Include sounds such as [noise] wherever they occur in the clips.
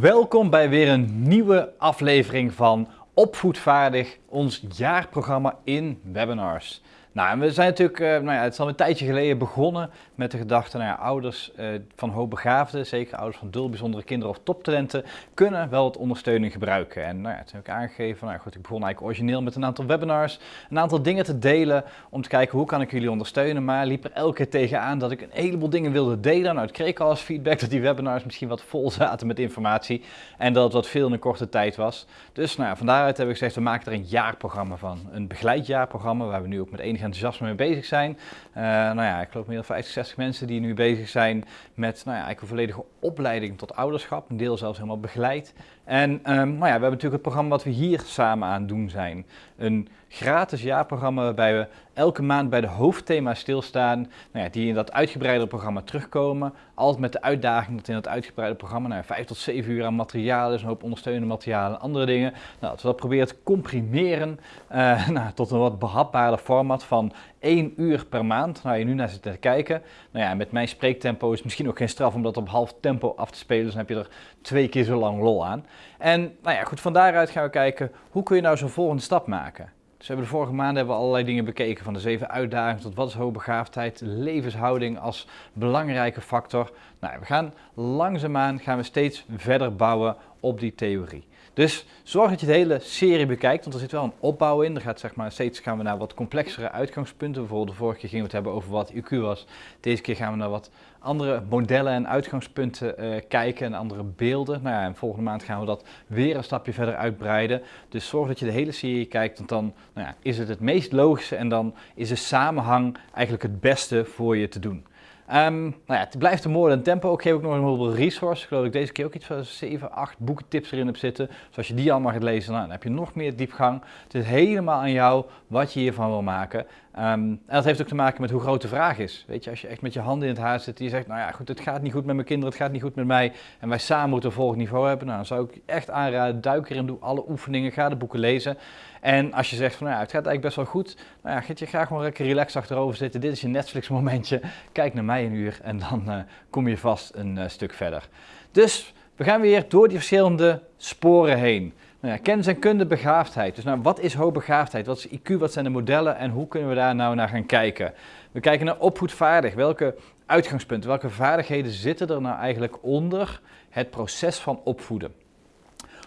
Welkom bij weer een nieuwe aflevering van Opvoedvaardig, ons jaarprogramma in webinars. Nou, we zijn natuurlijk, uh, nou ja, het is al een tijdje geleden begonnen met de gedachte, nou ja, ouders uh, van hoogbegaafden, zeker ouders van dul bijzondere kinderen of toptalenten, kunnen wel wat ondersteuning gebruiken. En nou ja, toen heb ik aangegeven, nou goed, ik begon eigenlijk origineel met een aantal webinars, een aantal dingen te delen om te kijken hoe kan ik jullie ondersteunen, maar liep er elke keer tegenaan dat ik een heleboel dingen wilde delen. Nou, ik kreeg al als feedback dat die webinars misschien wat vol zaten met informatie en dat het wat veel in een korte tijd was. Dus nou ja, van daaruit heb ik gezegd, we maken er een jaarprogramma van, een begeleidjaarprogramma waar we nu ook met enig enthousiasme mee bezig zijn. Uh, nou ja, ik geloof meer dan 50, 60 mensen die nu bezig zijn met nou ja, eigenlijk een volledige opleiding tot ouderschap. Een deel zelfs helemaal begeleid. En um, nou ja, we hebben natuurlijk het programma wat we hier samen aan doen zijn. Een gratis jaarprogramma waarbij we elke maand bij de hoofdthema's stilstaan, nou ja, die in dat uitgebreide programma terugkomen. Altijd met de uitdaging dat in dat uitgebreide programma nou, 5 tot 7 uur aan materiaal is, een hoop ondersteunende materialen en andere dingen. Nou, dat we dat proberen te comprimeren uh, [laughs] nou, tot een wat behapbaarder format van 1 uur per maand. Nou, je nu naar zit te kijken. Nou ja, met mijn spreektempo is het misschien ook geen straf om dat op half tempo af te spelen, dan heb je er twee keer zo lang lol aan. En nou ja, goed, van daaruit gaan we kijken, hoe kun je nou zo'n volgende stap maken? Dus we hebben de vorige maanden hebben we allerlei dingen bekeken, van de zeven uitdagingen tot wat is hoogbegaafdheid, levenshouding als belangrijke factor. Nou, we gaan langzaamaan gaan we steeds verder bouwen op die theorie. Dus zorg dat je de hele serie bekijkt, want er zit wel een opbouw in. Er gaat, zeg maar, steeds gaan we naar wat complexere uitgangspunten. Bijvoorbeeld de vorige keer gingen we het hebben over wat IQ was. Deze keer gaan we naar wat andere modellen en uitgangspunten uh, kijken en andere beelden. Nou ja, en volgende maand gaan we dat weer een stapje verder uitbreiden. Dus zorg dat je de hele serie kijkt, want dan nou ja, is het het meest logische en dan is de samenhang eigenlijk het beste voor je te doen. Um, nou ja, het blijft een mooi tempo. Ik geef ook nog een heleboel resources. Ik geloof dat ik deze keer ook iets van 7, 8 boekentips erin heb zitten. Dus als je die allemaal gaat lezen, nou, dan heb je nog meer diepgang. Het is helemaal aan jou wat je hiervan wil maken. Um, en dat heeft ook te maken met hoe groot de vraag is. Weet je, als je echt met je handen in het haar zit en je zegt, nou ja, goed, het gaat niet goed met mijn kinderen, het gaat niet goed met mij. En wij samen moeten een volgend niveau hebben. Nou, dan zou ik echt aanraden, duik erin, doe alle oefeningen, ga de boeken lezen. En als je zegt van, nou ja, het gaat eigenlijk best wel goed. Nou ja, ga je graag gewoon lekker relaxed achterover zitten. Dit is je Netflix momentje. Kijk naar mij een uur en dan uh, kom je vast een uh, stuk verder. Dus we gaan weer door die verschillende sporen heen. Nou ja, kennis en kunde, begaafdheid. Dus nou, wat is hoogbegaafdheid? Wat is IQ? Wat zijn de modellen? En hoe kunnen we daar nou naar gaan kijken? We kijken naar opvoedvaardig. Welke uitgangspunten, welke vaardigheden zitten er nou eigenlijk onder het proces van opvoeden?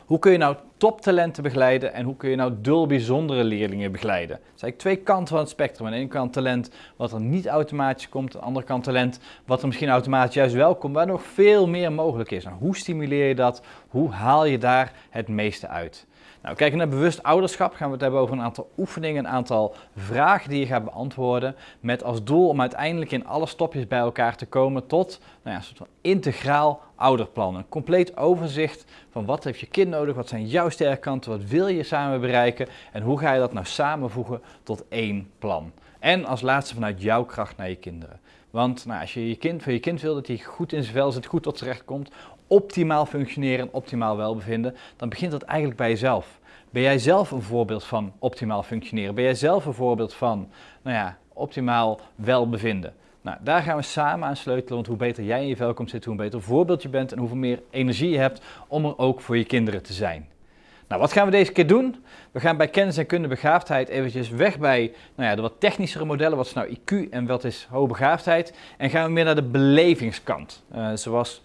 Hoe kun je nou toptalenten begeleiden en hoe kun je nou dul bijzondere leerlingen begeleiden? Dat zijn twee kanten van het spectrum. Aan de ene kant talent wat er niet automatisch komt, aan de andere kant talent wat er misschien automatisch juist wel komt, waar nog veel meer mogelijk is. Nou, hoe stimuleer je dat? Hoe haal je daar het meeste uit? Nou, kijken naar bewust ouderschap gaan we het hebben over een aantal oefeningen, een aantal vragen die je gaat beantwoorden. Met als doel om uiteindelijk in alle stopjes bij elkaar te komen tot nou ja, een soort van integraal ouderplan. Een compleet overzicht van wat heeft je kind nodig, wat zijn jouw sterke kanten, wat wil je samen bereiken en hoe ga je dat nou samenvoegen tot één plan. En als laatste vanuit jouw kracht naar je kinderen. Want nou, als je je kind, voor je kind wil dat hij goed in zijn vel zit, goed tot z'n recht komt, optimaal functioneren, optimaal welbevinden, dan begint dat eigenlijk bij jezelf. Ben jij zelf een voorbeeld van optimaal functioneren? Ben jij zelf een voorbeeld van, nou ja, optimaal welbevinden? Nou, daar gaan we samen aan sleutelen, want hoe beter jij in je vel komt zitten, hoe beter voorbeeld je bent en hoeveel meer energie je hebt om er ook voor je kinderen te zijn. Nou, wat gaan we deze keer doen? We gaan bij kennis en kunde begaafdheid eventjes weg bij nou ja, de wat technischere modellen. Wat is nou IQ en wat is hoogbegaafdheid? En gaan we meer naar de belevingskant. Uh, zoals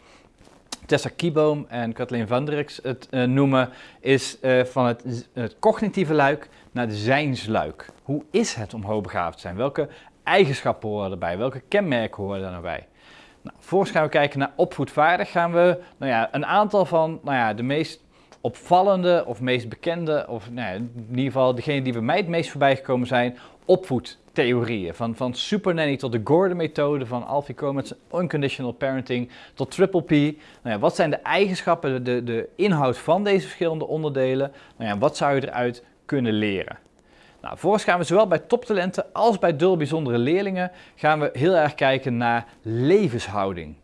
Tessa Kieboom en Kathleen van het uh, noemen, is uh, van het, het, cognitieve luik naar de zijnsluik. Hoe is het om hoogbegaafd te zijn? Welke eigenschappen horen erbij? Welke kenmerken horen er nou bij? Nou, gaan we kijken naar opvoedvaardig. Gaan we nou ja, een aantal van nou ja, de meest opvallende of meest bekende, of nou ja, in ieder geval degene die bij mij het meest voorbij gekomen zijn, opvoedtheorieën. Van, van Super Nanny tot de Gordon-methode, van Alfie Komet's Unconditional Parenting tot Triple P. Nou ja, wat zijn de eigenschappen, de, de inhoud van deze verschillende onderdelen? Nou ja, wat zou je eruit kunnen leren? Nou, vervolgens gaan we zowel bij toptalenten als bij dul bijzondere leerlingen gaan we heel erg kijken naar levenshouding.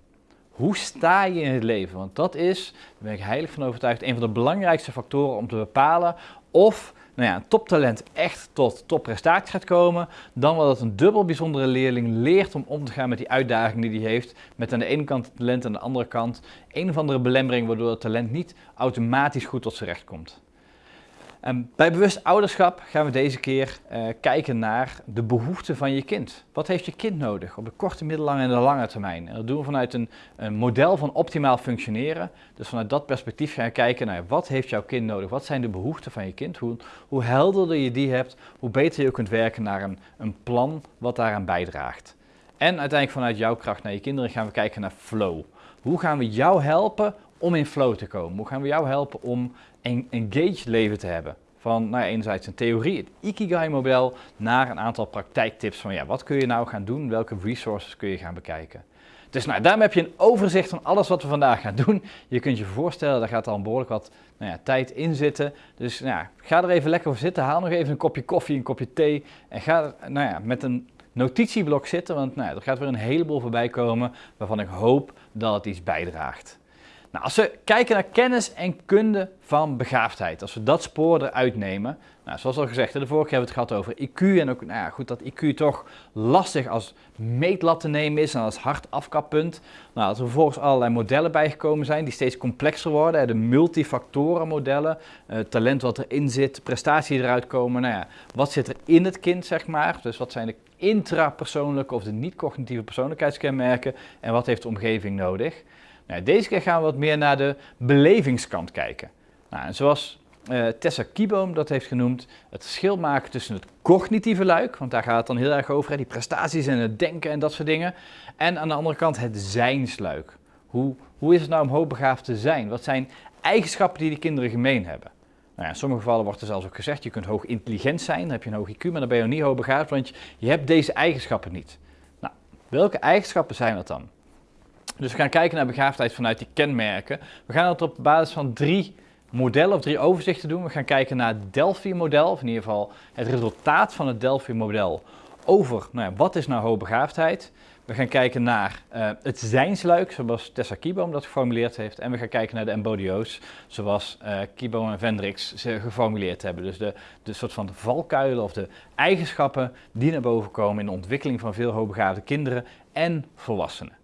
Hoe sta je in het leven? Want dat is, daar ben ik heilig van overtuigd, een van de belangrijkste factoren om te bepalen of nou ja, een toptalent echt tot topprestatie gaat komen, dan wel dat een dubbel bijzondere leerling leert om om te gaan met die uitdaging die hij heeft, met aan de ene kant het talent en aan de andere kant een of andere belemmering waardoor het talent niet automatisch goed tot zijn recht komt. Ehm, bij bewust ouderschap gaan we deze keer uh, kijken naar de behoeften van je kind. Wat heeft je kind nodig op de korte, middellange en de lange termijn? En dat doen we vanuit een, een, model van optimaal functioneren. Dus vanuit dat perspectief gaan we kijken naar wat heeft jouw kind nodig? Wat zijn de behoeften van je kind? Hoe, hoe helderder je die hebt, hoe beter je kunt werken naar een, een plan wat daaraan bijdraagt. En uiteindelijk vanuit jouw kracht naar je kinderen gaan we kijken naar flow. Hoe gaan we jou helpen om in flow te komen? Hoe gaan we jou helpen om engaged leven te hebben? Van nou ja, enerzijds een theorie, het Ikigai-model, naar een aantal praktijktips van ja, wat kun je nou gaan doen, welke resources kun je gaan bekijken. Dus nou, daarmee heb je een overzicht van alles wat we vandaag gaan doen. Je kunt je voorstellen, daar gaat al behoorlijk wat nou ja, tijd in zitten. Dus nou ja, ga er even lekker voor zitten, haal nog even een kopje koffie, een kopje thee en ga nou ja, met een notitieblok zitten, want nou er gaat weer een heleboel voorbij komen waarvan ik hoop dat het iets bijdraagt. Nou, als we kijken naar kennis en kunde van begaafdheid, als we dat spoor eruit nemen, nou, zoals al gezegd, de vorige hebben we het gehad over IQ en ook nou ja, goed dat IQ toch lastig als meetlat te nemen is en als hard afkappunt. Nou, als er vervolgens allerlei modellen bijgekomen zijn die steeds complexer worden, de multifactoren modellen, uh, talent wat erin zit, prestatie eruit komen, nou ja, wat zit er in het kind zeg maar, dus wat zijn de intrapersoonlijke of de niet-cognitieve persoonlijkheidskenmerken en wat heeft de omgeving nodig. Nou, deze keer gaan we wat meer naar de belevingskant kijken. Nou, en zoals uh, Tessa Kieboom dat heeft genoemd, het verschil maken tussen het cognitieve luik, want daar gaat het dan heel erg over, hè, die prestaties en het denken en dat soort dingen, en aan de andere kant het zijnsluik. Hoe, hoe is het nou om hoogbegaafd te zijn? Wat zijn eigenschappen die die kinderen gemeen hebben? Nou ja, in sommige gevallen wordt er zelfs ook gezegd, je kunt hoog intelligent zijn, dan heb je een hoog IQ, maar dan ben je nog niet hoogbegaafd, want je, je hebt deze eigenschappen niet. Nou, welke eigenschappen zijn dat dan? Dus we gaan kijken naar begaafdheid vanuit die kenmerken. We gaan het op basis van drie modellen of drie overzichten doen. We gaan kijken naar het Delphi-model, of in ieder geval het resultaat van het Delphi-model over nou ja, wat is nou hoogbegaafdheid. We gaan kijken naar uh, het zijnsluik, zoals Tessa Kieboom dat geformuleerd heeft. En we gaan kijken naar de embodio's, zoals uh, Kieboom en Vendrix ze geformuleerd hebben. Dus de, de soort van valkuilen of de eigenschappen die naar boven komen in de ontwikkeling van veel hoogbegaafde kinderen en volwassenen.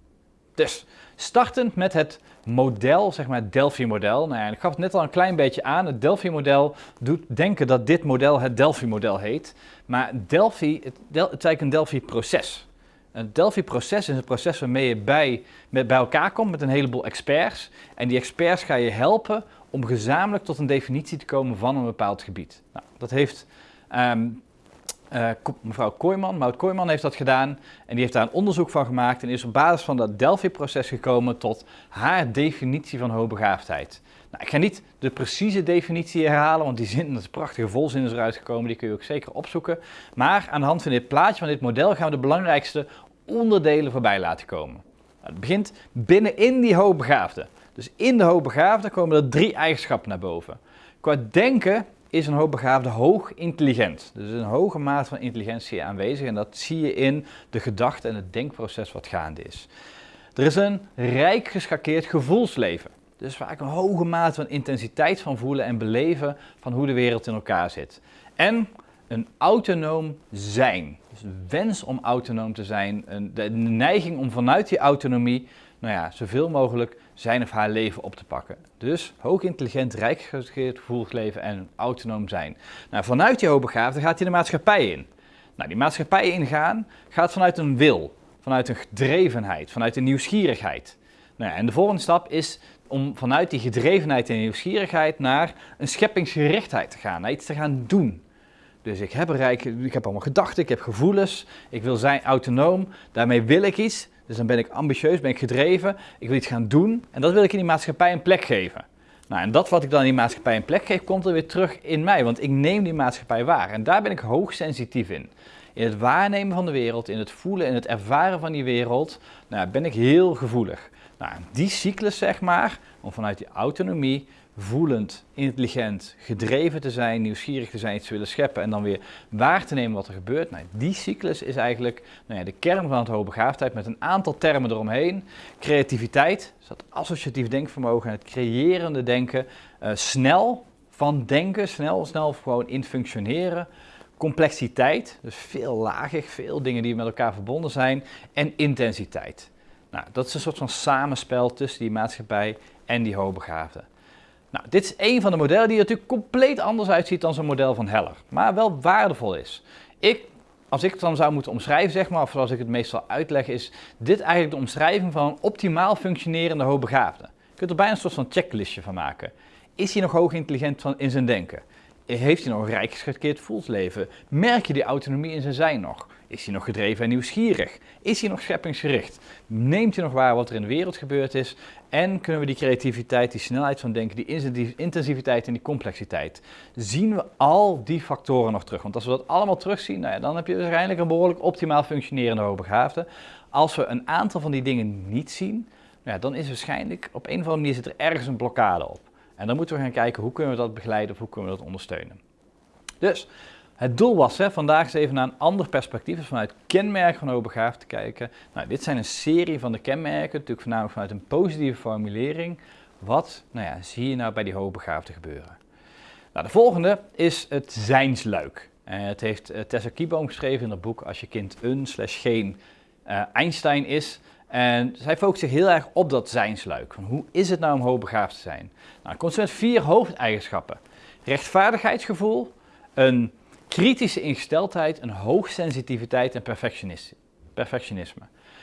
Dus startend met het model, zeg maar het Delphi-model. Nou ja, ik gaf het net al een klein beetje aan. Het Delphi-model doet denken dat dit model het Delphi-model heet. Maar Delphi, het, Del, is eigenlijk een Delphi-proces. Een Delphi-proces is een proces waarmee je bij, met, bij elkaar komt met een heleboel experts. En die experts ga je helpen om gezamenlijk tot een definitie te komen van een bepaald gebied. Nou, dat heeft um, uh, mevrouw Kooijman, Maud Kooijman heeft dat gedaan en die heeft daar een onderzoek van gemaakt en is op basis van dat Delphi-proces gekomen tot haar definitie van hoogbegaafdheid. Nou, ik ga niet de precieze definitie herhalen, want die zin, dat is prachtige volzin is eruit gekomen, die kun je ook zeker opzoeken. Maar aan de hand van dit plaatje, van dit model, gaan we de belangrijkste onderdelen voorbij laten komen. Nou, het begint binnenin die hoogbegaafde. Dus in de hoogbegaafde komen er drie eigenschappen naar boven. Qua denken is een hoogbegaafde hoog intelligent. Dus een hoge mate van intelligentie aanwezig en dat zie je in de gedachte en het denkproces wat gaande is. Er is een rijk geschakeerd gevoelsleven. Dus vaak een hoge mate van intensiteit van voelen en beleven van hoe de wereld in elkaar zit. En een autonoom zijn. Dus wens om autonoom te zijn, de neiging om vanuit die autonomie nou ja, zoveel mogelijk zijn of haar leven op te pakken. Dus hoog intelligent, rijk gevoelig leven en autonoom zijn. Nou, vanuit die hoogbegaafde gaat hij de maatschappij in. Nou, die maatschappij ingaan gaat vanuit een wil, vanuit een gedrevenheid, vanuit een nieuwsgierigheid. Nou en de volgende stap is om vanuit die gedrevenheid en nieuwsgierigheid naar een scheppingsgerichtheid te gaan, naar iets te gaan doen. Dus ik heb, rijk, ik heb allemaal gedachten, ik heb gevoelens, ik wil zijn autonoom, daarmee wil ik iets. Dus dan ben ik ambitieus, ben ik gedreven, ik wil iets gaan doen en dat wil ik in die maatschappij een plek geven. Nou, en dat wat ik dan in die maatschappij een plek geef, komt er weer terug in mij, want ik neem die maatschappij waar. En daar ben ik hoogsensitief in. In het waarnemen van de wereld, in het voelen en het ervaren van die wereld, nou, ben ik heel gevoelig. Nou, die cyclus, zeg maar, om vanuit die autonomie voelend, intelligent, gedreven te zijn, nieuwsgierig te zijn, iets te willen scheppen en dan weer waar te nemen wat er gebeurt. Nou, die cyclus is eigenlijk nou ja, de kern van het hoogbegaafdheid met een aantal termen eromheen. Creativiteit, dus dat associatief denkvermogen en het creërende denken. Uh, snel, van denken, snel, snel gewoon in functioneren. Complexiteit, dus veel lagig, veel dingen die met elkaar verbonden zijn. En intensiteit. Nou, dat is een soort van samenspel tussen die maatschappij en die hoogbegaafden. Nou, dit is een van de modellen die er natuurlijk compleet anders uitziet dan zo'n model van Heller, maar wel waardevol is. Ik, als ik het dan zou moeten omschrijven, zeg maar, of zoals ik het meestal uitleg, is dit eigenlijk de omschrijving van een optimaal functionerende hoogbegaafde. Je kunt er bijna een soort van checklistje van maken. Is hij nog hoog intelligent in zijn denken? Heeft hij nog een rijk geschetkeerd voelsleven? Merk je die autonomie in zijn zijn nog? Is hij nog gedreven en nieuwsgierig? Is hij nog scheppingsgericht? Neemt hij nog waar wat er in de wereld gebeurd is? En kunnen we die creativiteit, die snelheid van denken, die intensiviteit en die complexiteit, zien we al die factoren nog terug? Want als we dat allemaal terugzien, nou ja, dan heb je waarschijnlijk een behoorlijk optimaal functionerende hoogbegaafde. Als we een aantal van die dingen niet zien, nou ja, dan is waarschijnlijk op een of andere manier zit er ergens een blokkade op. En dan moeten we gaan kijken hoe kunnen we dat begeleiden of hoe kunnen we dat ondersteunen. Dus het doel was hè, vandaag eens even naar een ander perspectief, dus vanuit kenmerken van hoogbegaafd te kijken. Nou, dit zijn een serie van de kenmerken, natuurlijk voornamelijk vanuit een positieve formulering. Wat nou ja, zie je nou bij die hoogbegaafden gebeuren? Nou, de volgende is het zijnsluik. Uh, het heeft uh, Tessa Kieboom geschreven in het boek Als je kind een slash geen uh, Einstein is. En zij focust zich heel erg op dat zijnsluik. Van hoe is het nou om hoogbegaafd te zijn? Nou, het komt met vier hoofdeigenschappen. Rechtvaardigheidsgevoel, een kritische ingesteldheid, een hoogsensitiviteit en perfectionisme.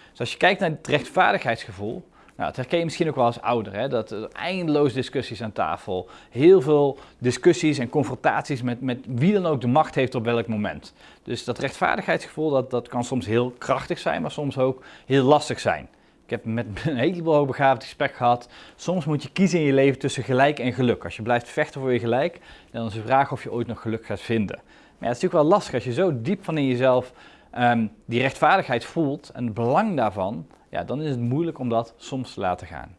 Dus als je kijkt naar het rechtvaardigheidsgevoel, nou, dat herken je misschien ook wel als ouder, hè? dat er eindeloos discussies aan tafel, heel veel discussies en confrontaties met, met wie dan ook de macht heeft op welk moment. Dus dat rechtvaardigheidsgevoel, dat, dat kan soms heel krachtig zijn, maar soms ook heel lastig zijn. Ik heb met [laughs] een heleboel hoogbegaafd gesprek gehad. Soms moet je kiezen in je leven tussen gelijk en geluk. Als je blijft vechten voor je gelijk, dan is de vraag of je ooit nog geluk gaat vinden. Maar het is natuurlijk wel lastig als je zo diep van in jezelf ehm, die rechtvaardigheid voelt en het belang daarvan, ja, dan is het moeilijk om dat soms te laten gaan.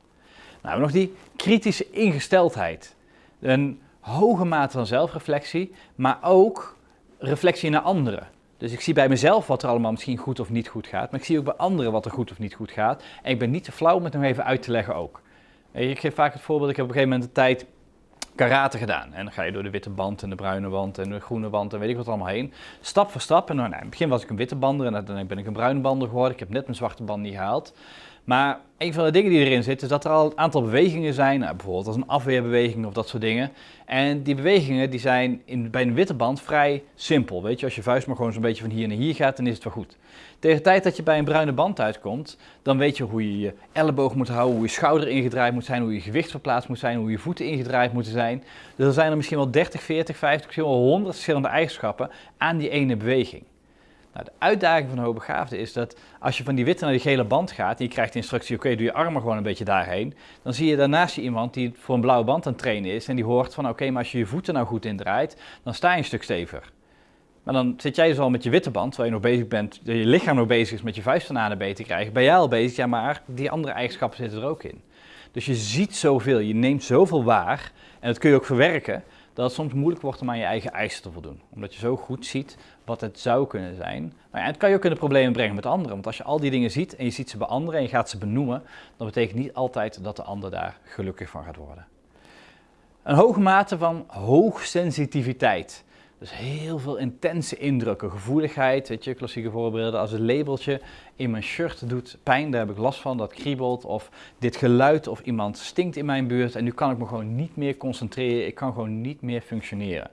Nou, nog die kritische ingesteldheid. Een hoge mate van zelfreflectie, maar ook reflectie naar anderen. Dus ik zie bij mezelf wat er allemaal misschien goed of niet goed gaat, maar ik zie ook bij anderen wat er goed of niet goed gaat. En ik ben niet te flauw om het nog even uit te leggen ook. Ik geef vaak het voorbeeld, ik heb op een gegeven moment de tijd karate gedaan. En dan ga je door de witte band en de bruine wand en de groene wand en weet ik wat allemaal heen. Stap voor stap. En nou, in het begin was ik een witte bander en dan ben ik een bruine bander geworden. Ik heb net mijn zwarte band niet gehaald. Maar een van de dingen die erin zit, is dat er al een aantal bewegingen zijn, nou, bijvoorbeeld als een afweerbeweging of dat soort dingen. En die bewegingen die zijn in, bij een witte band vrij simpel. Weet je, als je vuist maar gewoon zo'n beetje van hier naar hier gaat, dan is het wel goed. Tegen de tijd dat je bij een bruine band uitkomt, dan weet je hoe je je elleboog moet houden, hoe je schouder ingedraaid moet zijn, hoe je gewicht verplaatst moet zijn, hoe je voeten ingedraaid moeten zijn. Dus er zijn er misschien wel 30, 40, 50, misschien wel 100 verschillende eigenschappen aan die ene beweging. Nou, de uitdaging van de hoogbegaafde is dat als je van die witte naar die gele band gaat en je krijgt instructie, oké, doe je armen gewoon een beetje daarheen, dan zie je daarnaast je iemand die voor een blauwe band aan het trainen is en die hoort van, oké, maar als je je voeten nou goed indraait, dan sta je een stuk steviger. Maar dan zit jij dus al met je witte band, terwijl je nog bezig bent, je lichaam nog bezig is met je vuist van A naar B te krijgen, ben jij al bezig, ja, maar die andere eigenschappen zitten er ook in. Dus je ziet zoveel, je neemt zoveel waar en dat kun je ook verwerken, dat het soms moeilijk wordt om aan je eigen eisen te voldoen. Omdat je zo goed ziet wat het zou kunnen zijn. Maar het kan je ook in de problemen brengen met anderen. Want als je al die dingen ziet en je ziet ze bij anderen en je gaat ze benoemen, dan betekent niet altijd dat de ander daar gelukkig van gaat worden. Een hoge mate van hoogsensitiviteit. Dus heel veel intense indrukken, gevoeligheid, weet je, klassieke voorbeelden. Als het labeltje in mijn shirt doet pijn, daar heb ik last van, dat kriebelt. Of dit geluid of iemand stinkt in mijn buurt en nu kan ik me gewoon niet meer concentreren, ik kan gewoon niet meer functioneren.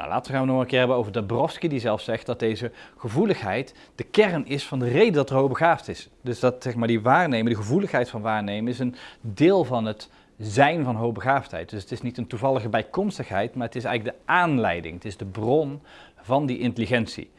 Nou, later gaan we nog een keer hebben over Dabrowski, die zelf zegt dat deze gevoeligheid de kern is van de reden dat er hoogbegaafd is. Dus dat zeg maar, die waarnemen, die gevoeligheid van waarnemen, is een deel van het zijn van hoogbegaafdheid. Dus het is niet een toevallige bijkomstigheid, maar het is eigenlijk de aanleiding, het is de bron van die intelligentie.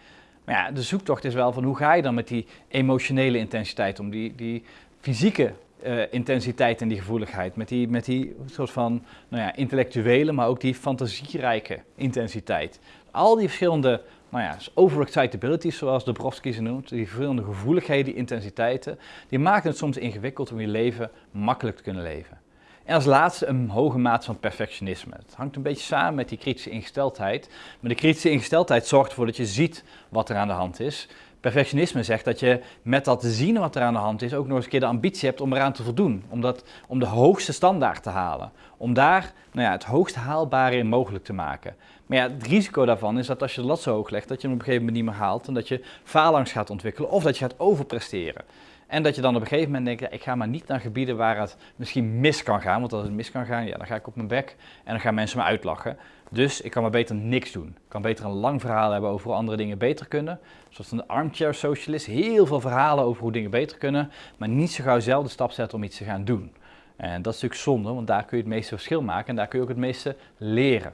Maar ja, de zoektocht is wel van hoe ga je dan met die emotionele intensiteit om, die, die fysieke uh, intensiteit en die gevoeligheid, met die, met die soort van nou ja, intellectuele, maar ook die fantasierijke intensiteit. Al die verschillende nou ja, overexcitabilities, zoals Dabrowski ze noemt, die verschillende gevoeligheden, intensiteiten, die maken het soms ingewikkeld om je leven makkelijk te kunnen leven. En als laatste een hoge mate van perfectionisme. Het hangt een beetje samen met die kritische ingesteldheid. Maar de kritische ingesteldheid zorgt ervoor dat je ziet wat er aan de hand is. Perfectionisme zegt dat je met dat zien wat er aan de hand is ook nog eens een keer de ambitie hebt om eraan te voldoen. Om, dat, om de hoogste standaard te halen. Om daar nou ja, het hoogst haalbare in mogelijk te maken. Maar ja, het risico daarvan is dat als je de lat zo hoog legt, dat je hem op een gegeven moment niet meer haalt. En dat je faalangst gaat ontwikkelen of dat je gaat overpresteren. En dat je dan op een gegeven moment denkt, ja, ik ga maar niet naar gebieden waar het misschien mis kan gaan. Want als het mis kan gaan, ja, dan ga ik op mijn bek en dan gaan mensen me uitlachen. Dus ik kan maar beter niks doen. Ik kan beter een lang verhaal hebben over hoe andere dingen beter kunnen. Zoals een armchair socialist, heel veel verhalen over hoe dingen beter kunnen, maar niet zo gauw zelf de stap zetten om iets te gaan doen. En dat is natuurlijk zonde, want daar kun je het meeste verschil maken en daar kun je ook het meeste leren.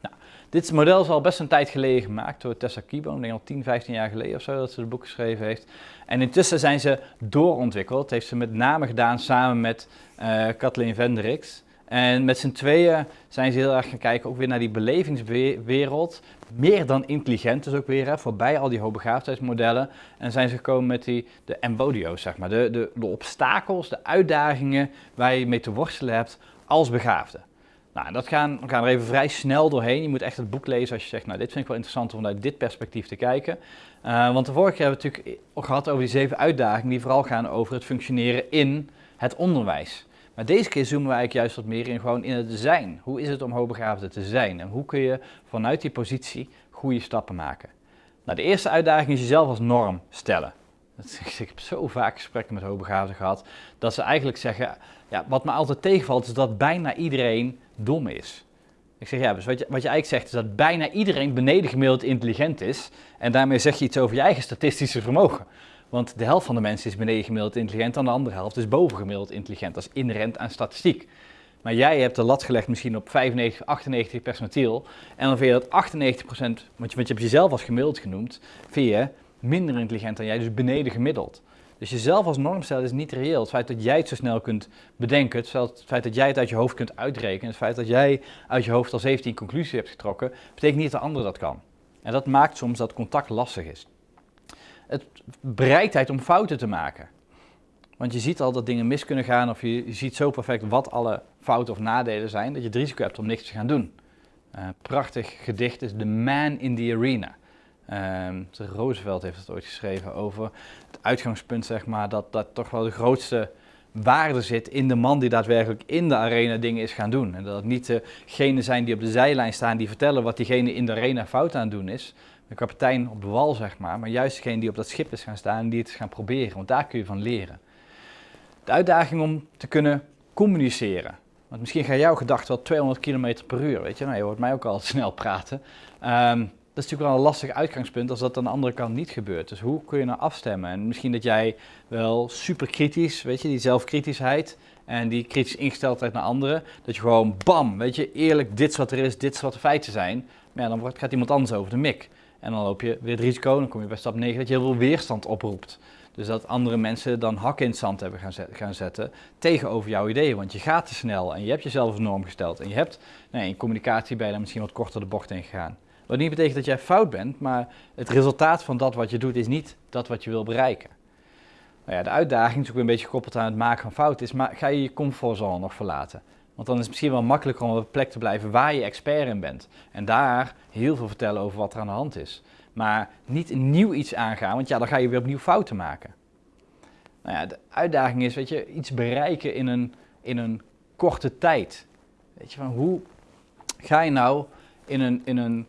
Nou, dit model is al best een tijd geleden gemaakt door Tessa ik denk al 10, 15 jaar geleden of zo dat ze het boek geschreven heeft. En intussen zijn ze doorontwikkeld, dat heeft ze met name gedaan samen met uh, Kathleen Vendricks. En met z'n tweeën zijn ze heel erg gaan kijken ook weer naar die belevingswereld. Meer dan intelligent dus ook weer, hè, voorbij al die hoogbegaafdheidsmodellen. En zijn ze gekomen met die, de embodio's, zeg maar. De, de, de obstakels, de uitdagingen waar je mee te worstelen hebt als begaafde. Nou, dat gaan, we gaan er even vrij snel doorheen. Je moet echt het boek lezen als je zegt, nou dit vind ik wel interessant om vanuit dit perspectief te kijken. Uh, want de vorige keer hebben we het natuurlijk gehad over die zeven uitdagingen die vooral gaan over het functioneren in het onderwijs. Maar deze keer zoomen we eigenlijk juist wat meer in gewoon in het zijn. Hoe is het om hoogbegaafde te zijn? En hoe kun je vanuit die positie goede stappen maken? Nou, de eerste uitdaging is jezelf als norm stellen. [laughs] Ik heb zo vaak gesprekken met hoogbegaafden gehad, dat ze eigenlijk zeggen, ja, wat me altijd tegenvalt is dat bijna iedereen dom is. Ik zeg, ja, dus wat je, wat je eigenlijk zegt is dat bijna iedereen beneden gemiddeld intelligent is. En daarmee zeg je iets over je eigen statistische vermogen. Want de helft van de mensen is beneden gemiddeld intelligent, en de andere helft is boven gemiddeld intelligent. Dat is inherent aan statistiek. Maar jij hebt de lat gelegd misschien op 95, 98 percentiel. En dan vind je dat 98 procent, want je, je hebt jezelf als gemiddeld genoemd, vind je minder intelligent dan jij, dus beneden gemiddeld. Dus jezelf als norm stellen is niet reëel. Het feit dat jij het zo snel kunt bedenken, het feit dat jij het uit je hoofd kunt uitrekenen, het feit dat jij uit je hoofd al 17 conclusies hebt getrokken, betekent niet dat de ander dat kan. En dat maakt soms dat contact lastig is het bereidheid om fouten te maken. Want je ziet al dat dingen mis kunnen gaan of je, ziet zo perfect wat alle fouten of nadelen zijn, dat je het risico hebt om niks te gaan doen. Uh, prachtig gedicht is The Man in the Arena. Uh, Roosevelt heeft het ooit geschreven over het uitgangspunt, zeg maar, dat, dat toch wel de grootste waarde zit in de man die daadwerkelijk in de arena dingen is gaan doen. En dat het niet degenen zijn die op de zijlijn staan die vertellen wat diegene in de arena fout aan het doen is, de kapitein op de wal, zeg maar, maar juist degene die op dat schip is gaan staan en die het is gaan proberen, want daar kun je van leren. De uitdaging om te kunnen communiceren. Want misschien gaan jouw gedachten wel 200 km per uur, weet je, nou, je hoort mij ook al [laughs] snel praten. Um, dat is natuurlijk wel een lastig uitgangspunt als dat aan de andere kant niet gebeurt. Dus hoe kun je nou afstemmen? En misschien dat jij wel super kritisch, weet je, die zelfkritischheid en die kritische ingesteldheid naar anderen, dat je gewoon bam, weet je, eerlijk, dit wat er is, dit is wat de feiten zijn. Maar ja, dan gaat iemand anders over de mik. En dan loop je weer het risico, dan kom je bij stap 9, dat je heel veel weerstand oproept. Dus dat andere mensen dan hakken in het zand hebben gaan, zetten tegenover jouw ideeën. Want je gaat te snel en je hebt jezelf een norm gesteld. En je hebt, in communicatie dan misschien wat korter de bocht in gegaan. Wat niet betekent dat jij fout bent, maar het resultaat van dat wat je doet is niet dat wat je wil bereiken. Nou ja, de uitdaging is ook een beetje gekoppeld aan het maken van fouten, is maar ga je je comfortzone nog verlaten? Want dan is het misschien wel makkelijker om op een plek te blijven waar je expert in bent. En daar heel veel vertellen over wat er aan de hand is. Maar niet een nieuw iets aangaan, want ja, dan ga je weer opnieuw fouten maken. Nou ja, de uitdaging is, weet je, iets bereiken in een, in een korte tijd. Weet je, van hoe ga je nou in een, in een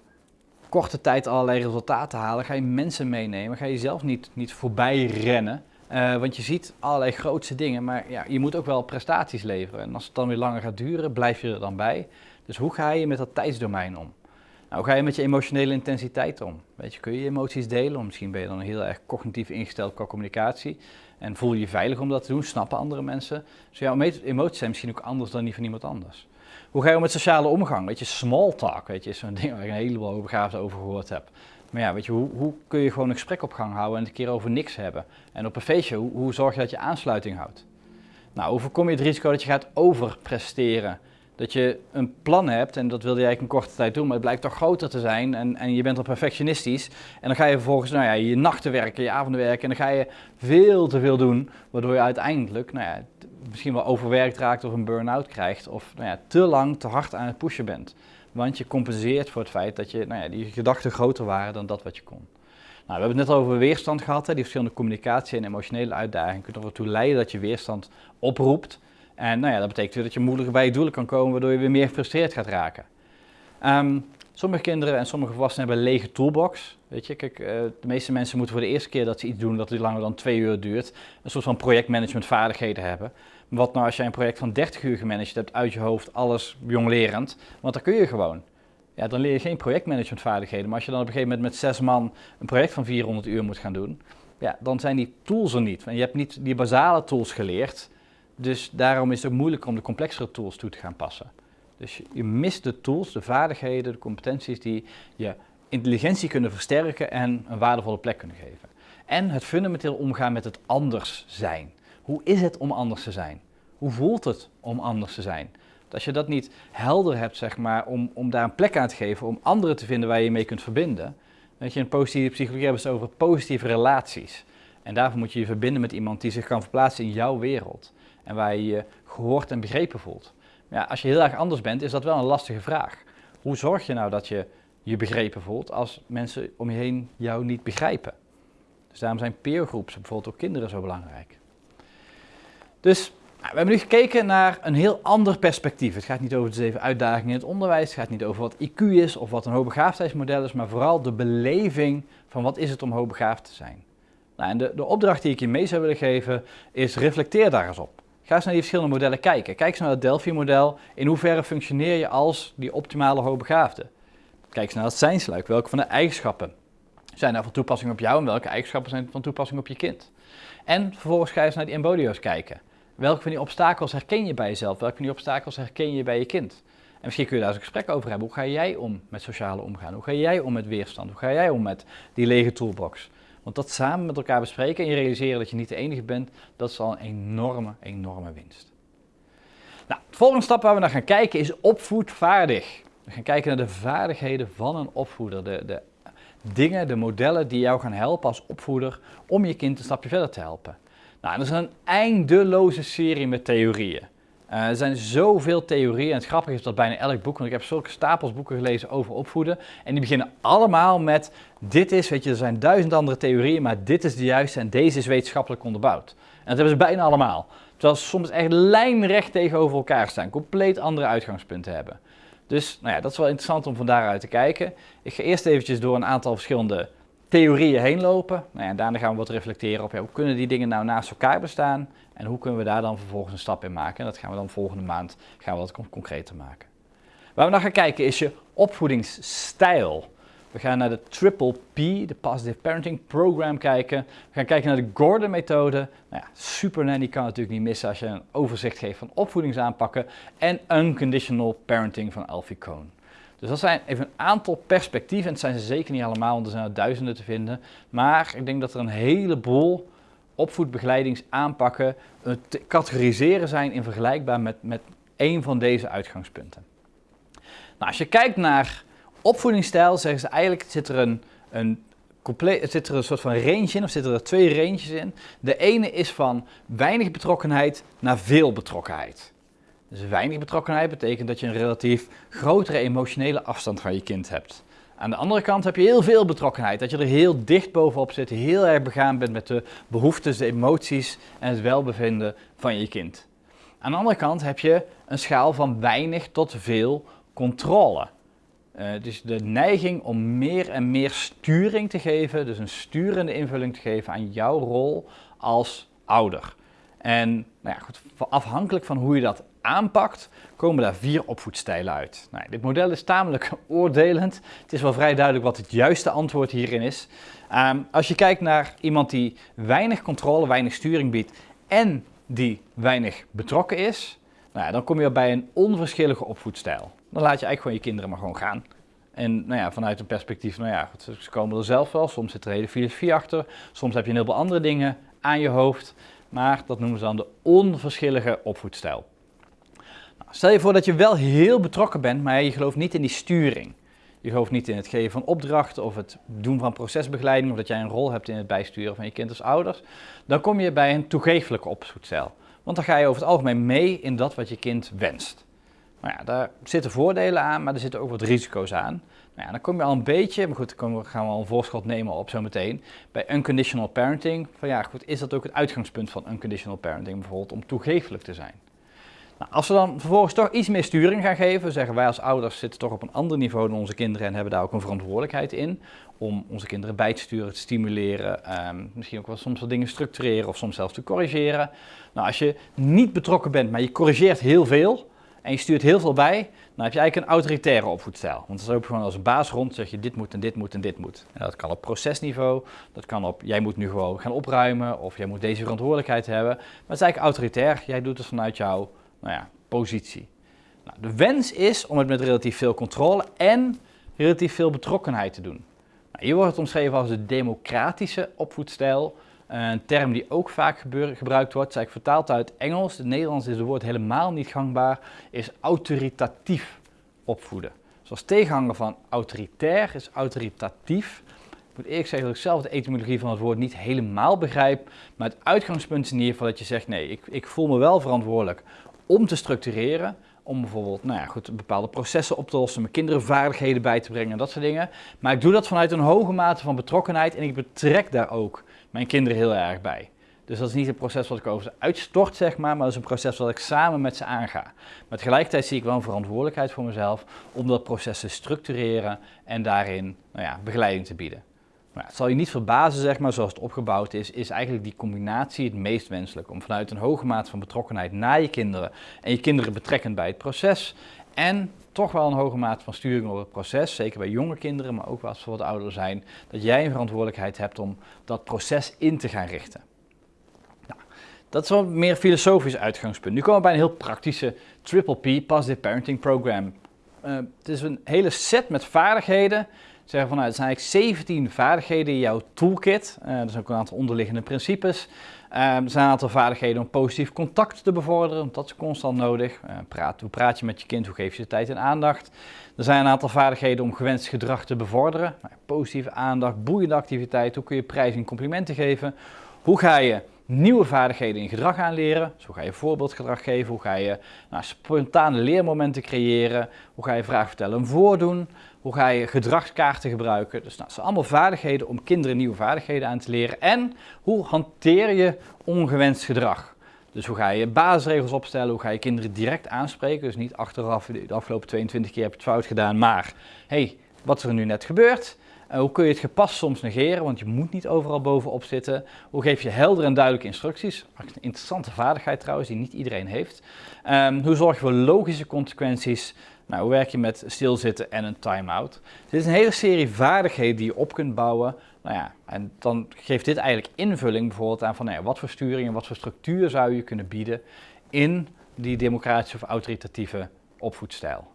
korte tijd allerlei resultaten halen? Ga je mensen meenemen? Ga je zelf niet, niet voorbij rennen? Uh, want je ziet allerlei grootste dingen, maar ja, je moet ook wel prestaties leveren. En als het dan weer langer gaat duren, blijf je er dan bij. Dus hoe ga je met dat tijdsdomein om? Nou, hoe ga je met je emotionele intensiteit om? Weet je, kun je je emoties delen? misschien ben je dan heel erg cognitief ingesteld qua communicatie. En voel je je veilig om dat te doen? Snappen andere mensen? Dus jouw emoties zijn misschien ook anders dan die van iemand anders. Hoe ga je om met sociale omgang? Weet je, small talk, weet je, is zo'n ding waar ik een heleboel overgaven over gehoord heb. Maar ja, weet je, hoe, hoe, kun je gewoon een gesprek op gang houden en het een keer over niks hebben? En op een feestje, hoe, hoe zorg je dat je aansluiting houdt? Nou, voorkom je het risico dat je gaat overpresteren? Dat je een plan hebt en dat wilde je eigenlijk een korte tijd doen, maar het blijkt toch groter te zijn en, en je bent al perfectionistisch. En dan ga je vervolgens nou ja, je nachten werken, je avonden werken en dan ga je veel te veel doen, waardoor je uiteindelijk nou ja, misschien wel overwerkt raakt of een burn-out krijgt of nou ja, te lang te hard aan het pushen bent. Want je compenseert voor het feit dat je, nou ja, die gedachten groter waren dan dat wat je kon. Nou, we hebben het net over weerstand gehad, hè, die verschillende communicatie en emotionele uitdagingen kunnen ertoe leiden dat je weerstand oproept. En nou ja, dat betekent weer dat je moeilijker bij je doelen kan komen, waardoor je weer meer gefrustreerd gaat raken. Ehm, sommige kinderen en sommige volwassenen hebben een lege toolbox. Weet je, kijk, uh, de meeste mensen moeten voor de eerste keer dat ze iets doen dat langer dan twee uur duurt, een soort van projectmanagement vaardigheden hebben. Wat nou als jij een project van 30 uur gemanaged hebt uit je hoofd, alles jonglerend, want dan kun je gewoon. Ja, dan leer je geen projectmanagement vaardigheden. Maar als je dan op een gegeven moment met zes man een project van 400 uur moet gaan doen, ja, dan zijn die tools er niet. En je hebt niet die basale tools geleerd. Dus daarom is het ook moeilijk om de complexere tools toe te gaan passen. Dus je mist de tools, de vaardigheden, de competenties die je intelligentie kunnen versterken en een waardevolle plek kunnen geven. En het fundamenteel omgaan met het anders zijn. Hoe is het om anders te zijn? Hoe voelt het om anders te zijn? Als je dat niet helder hebt, zeg maar, om, om daar een plek aan te geven, om anderen te vinden waar je je mee kunt verbinden. Weet je, in positieve psychologie hebben ze het over positieve relaties. En daarvoor moet je je verbinden met iemand die zich kan verplaatsen in jouw wereld. En waar je je gehoord en begrepen voelt. Ja, als je heel erg anders bent, is dat wel een lastige vraag. Hoe zorg je nou dat je je begrepen voelt als mensen om je heen jou niet begrijpen? Dus daarom zijn peergroeps, bijvoorbeeld ook kinderen, zo belangrijk. Dus nou, we hebben nu gekeken naar een heel ander perspectief. Het gaat niet over de zeven uitdagingen in het onderwijs, het gaat niet over wat IQ is of wat een hoogbegaafdheidsmodel is, maar vooral de beleving van wat is het om hoogbegaafd te zijn. Nou, en de, de opdracht die ik je mee zou willen geven is reflecteer daar eens op. Ga eens naar die verschillende modellen kijken. Kijk eens naar het Delphi-model. In hoeverre functioneer je als die optimale hoogbegaafde? Kijk eens naar het zijnsluik. Welke van de eigenschappen zijn daar van toepassing op jou en welke eigenschappen zijn van toepassing op je kind? En vervolgens ga je eens naar die embodio's kijken. Welke van die obstakels herken je bij jezelf? Welke van die obstakels herken je bij je kind? En misschien kun je daar eens een gesprek over hebben. Hoe ga jij om met sociale omgaan? Hoe ga jij om met weerstand? Hoe ga jij om met die lege toolbox? Want dat samen met elkaar bespreken en je realiseren dat je niet de enige bent, dat is al een enorme, enorme winst. Nou, de volgende stap waar we naar gaan kijken is opvoedvaardig. We gaan kijken naar de vaardigheden van een opvoeder. De, de dingen, de modellen die jou gaan helpen als opvoeder om je kind een stapje verder te helpen. Nou, dat is een eindeloze serie met theorieën. Uh, er zijn zoveel theorieën en het grappige is dat bijna elk boek, want ik heb zulke stapels boeken gelezen over opvoeden. En die beginnen allemaal met, dit is, weet je, er zijn duizend andere theorieën, maar dit is de juiste en deze is wetenschappelijk onderbouwd. En dat hebben ze bijna allemaal. Terwijl ze soms echt lijnrecht tegenover elkaar staan, compleet andere uitgangspunten hebben. Dus nou ja, dat is wel interessant om van daaruit te kijken. Ik ga eerst eventjes door een aantal verschillende theorieën heen lopen. Nou ja, daarna gaan we wat reflecteren op ja, hoe kunnen die dingen nou naast elkaar bestaan en hoe kunnen we daar dan vervolgens een stap in maken. En dat gaan we dan volgende maand gaan we wat concreter maken. Waar we naar gaan kijken is je opvoedingsstijl. We gaan naar de Triple P, de Positive Parenting Program kijken. We gaan kijken naar de Gordon-methode. Nou ja, Super kan natuurlijk niet missen als je een overzicht geeft van opvoedingsaanpakken. En Unconditional Parenting van Alfie Cohn. Dus dat zijn even een aantal perspectieven. En het zijn ze zeker niet allemaal, want er zijn er duizenden te vinden. Maar ik denk dat er een heleboel opvoedbegeleidingsaanpakken te categoriseren zijn in vergelijkbaar met, met één van deze uitgangspunten. Nou, als je kijkt naar opvoedingsstijl, zeggen ze eigenlijk zit er een, een compleet, zit er een soort van range in, of zitten er twee ranges in. De ene is van weinig betrokkenheid naar veel betrokkenheid. Dus weinig betrokkenheid betekent dat je een relatief grotere emotionele afstand van je kind hebt. Aan de andere kant heb je heel veel betrokkenheid, dat je er heel dicht bovenop zit, heel erg begaan bent met de behoeftes, de emoties en het welbevinden van je kind. Aan de andere kant heb je een schaal van weinig tot veel controle. Uh, dus de neiging om meer en meer sturing te geven, dus een sturende invulling te geven aan jouw rol als ouder. En nou ja, goed, afhankelijk van hoe je dat aanpakt, komen daar vier opvoedstijlen uit. Nou, dit model is tamelijk [laughs] oordelend. Het is wel vrij duidelijk wat het juiste antwoord hierin is. Ehm, als je kijkt naar iemand die weinig controle, weinig sturing biedt en die weinig betrokken is, nou ja, dan kom je bij een onverschillige opvoedstijl. Dan laat je eigenlijk gewoon je kinderen maar gewoon gaan. En nou ja, vanuit een perspectief, nou ja, ze komen er zelf wel. Soms zit er hele filosofie achter. Soms heb je een heleboel andere dingen aan je hoofd. Maar dat noemen ze dan de onverschillige opvoedstijl. Stel je voor dat je wel heel betrokken bent, maar je gelooft niet in die sturing. Je gelooft niet in het geven van opdrachten of het doen van procesbegeleiding of dat jij een rol hebt in het bijsturen van je kind als ouders. Dan kom je bij een toegeeflijke opvoedstijl. Want dan ga je over het algemeen mee in dat wat je kind wenst. Nou ja, daar zitten voordelen aan, maar er zitten ook wat risico's aan. Nou ja, dan kom je al een beetje, maar goed, dan gaan we al een voorschot nemen op zometeen, bij unconditional parenting. Van ja, goed, is dat ook het uitgangspunt van unconditional parenting bijvoorbeeld, om toegefelijk te zijn? Nou, als we dan vervolgens toch iets meer sturing gaan geven, zeggen wij als ouders zitten toch op een ander niveau dan onze kinderen en hebben daar ook een verantwoordelijkheid in om onze kinderen bij te sturen, te stimuleren, um, misschien ook wel soms wat dingen structureren of soms zelfs te corrigeren. Nou, als je niet betrokken bent, maar je corrigeert heel veel en je stuurt heel veel bij, dan heb je eigenlijk een autoritaire opvoedstijl. Want dan loop je gewoon als een baas rond, zeg je dit moet en dit moet en dit moet. En dat kan op procesniveau, dat kan op jij moet nu gewoon gaan opruimen of jij moet deze verantwoordelijkheid hebben. Maar het is eigenlijk autoritair, jij doet het vanuit jouw nou ja, positie. Nou, de wens is om het met relatief veel controle en relatief veel betrokkenheid te doen. Nou, hier wordt het omschreven als de democratische opvoedstijl. Een term die ook vaak gebruikt wordt, zeg ik vertaald uit Engels. Het Nederlands is het woord helemaal niet gangbaar, is autoritatief opvoeden. Zoals tegenhanger van autoritair is autoritatief. Ik moet eerlijk zeggen dat ik zelf de etymologie van het woord niet helemaal begrijp. Maar het uitgangspunt is in ieder geval dat je zegt, nee, ik, ik voel me wel verantwoordelijk om te structureren, om bijvoorbeeld nou ja, goed, bepaalde processen op te lossen, mijn kinderen vaardigheden bij te brengen, dat soort dingen. Maar ik doe dat vanuit een hoge mate van betrokkenheid en ik betrek daar ook mijn kinderen heel erg bij. Dus dat is niet een proces wat ik over ze uitstort, zeg maar, maar dat is een proces wat ik samen met ze aanga. Maar tegelijkertijd zie ik wel een verantwoordelijkheid voor mezelf om dat proces te structureren en daarin nou ja, begeleiding te bieden. Maar het zal je niet verbazen, zeg maar, zoals het opgebouwd is, is eigenlijk die combinatie het meest wenselijk. Om vanuit een hoge mate van betrokkenheid naar je kinderen en je kinderen betrekkend bij het proces en toch wel een hoge mate van sturing op het proces, zeker bij jonge kinderen, maar ook als ze wat ouder zijn, dat jij een verantwoordelijkheid hebt om dat proces in te gaan richten. Nou, dat is wel meer filosofisch uitgangspunt. Nu komen we bij een heel praktische Triple P, Positive Parenting Program. Uh, het is een hele set met vaardigheden zeggen van nou, zijn eigenlijk 17 vaardigheden in jouw toolkit. Uh, er zijn ook een aantal onderliggende principes. Uh, er zijn een aantal vaardigheden om positief contact te bevorderen, want dat is constant nodig. Praat, hoe praat je met je kind, hoe geef je de tijd en aandacht. Er zijn een aantal vaardigheden om gewenst gedrag te bevorderen. Nou, positieve aandacht, boeiende activiteit, hoe kun je prijs en complimenten geven. Hoe ga je nieuwe vaardigheden in gedrag aanleren. Zo ga je voorbeeldgedrag geven, hoe ga je nou, spontane leermomenten creëren, hoe ga je vraag vertellen en voordoen, hoe ga je gedragskaarten gebruiken. Dus nou, dat zijn allemaal vaardigheden om kinderen nieuwe vaardigheden aan te leren. En hoe hanteer je ongewenst gedrag? Dus hoe ga je basisregels opstellen, hoe ga je kinderen direct aanspreken. Dus niet achteraf, de afgelopen 22 keer heb je het fout gedaan, maar hey, wat is er nu net gebeurd? Uh, hoe kun je het gepast soms negeren, want je moet niet overal bovenop zitten. Hoe geef je helder en duidelijke instructies? Een interessante vaardigheid trouwens, die niet iedereen heeft. Um, hoe zorg je voor logische consequenties? Nou, hoe werk je met stilzitten en een time-out? Dit is een hele serie vaardigheden die je op kunt bouwen. Nou ja, en dan geeft dit eigenlijk invulling bijvoorbeeld aan van nou wat voor sturing en wat voor structuur zou je kunnen bieden in die democratische of autoritatieve opvoedstijl.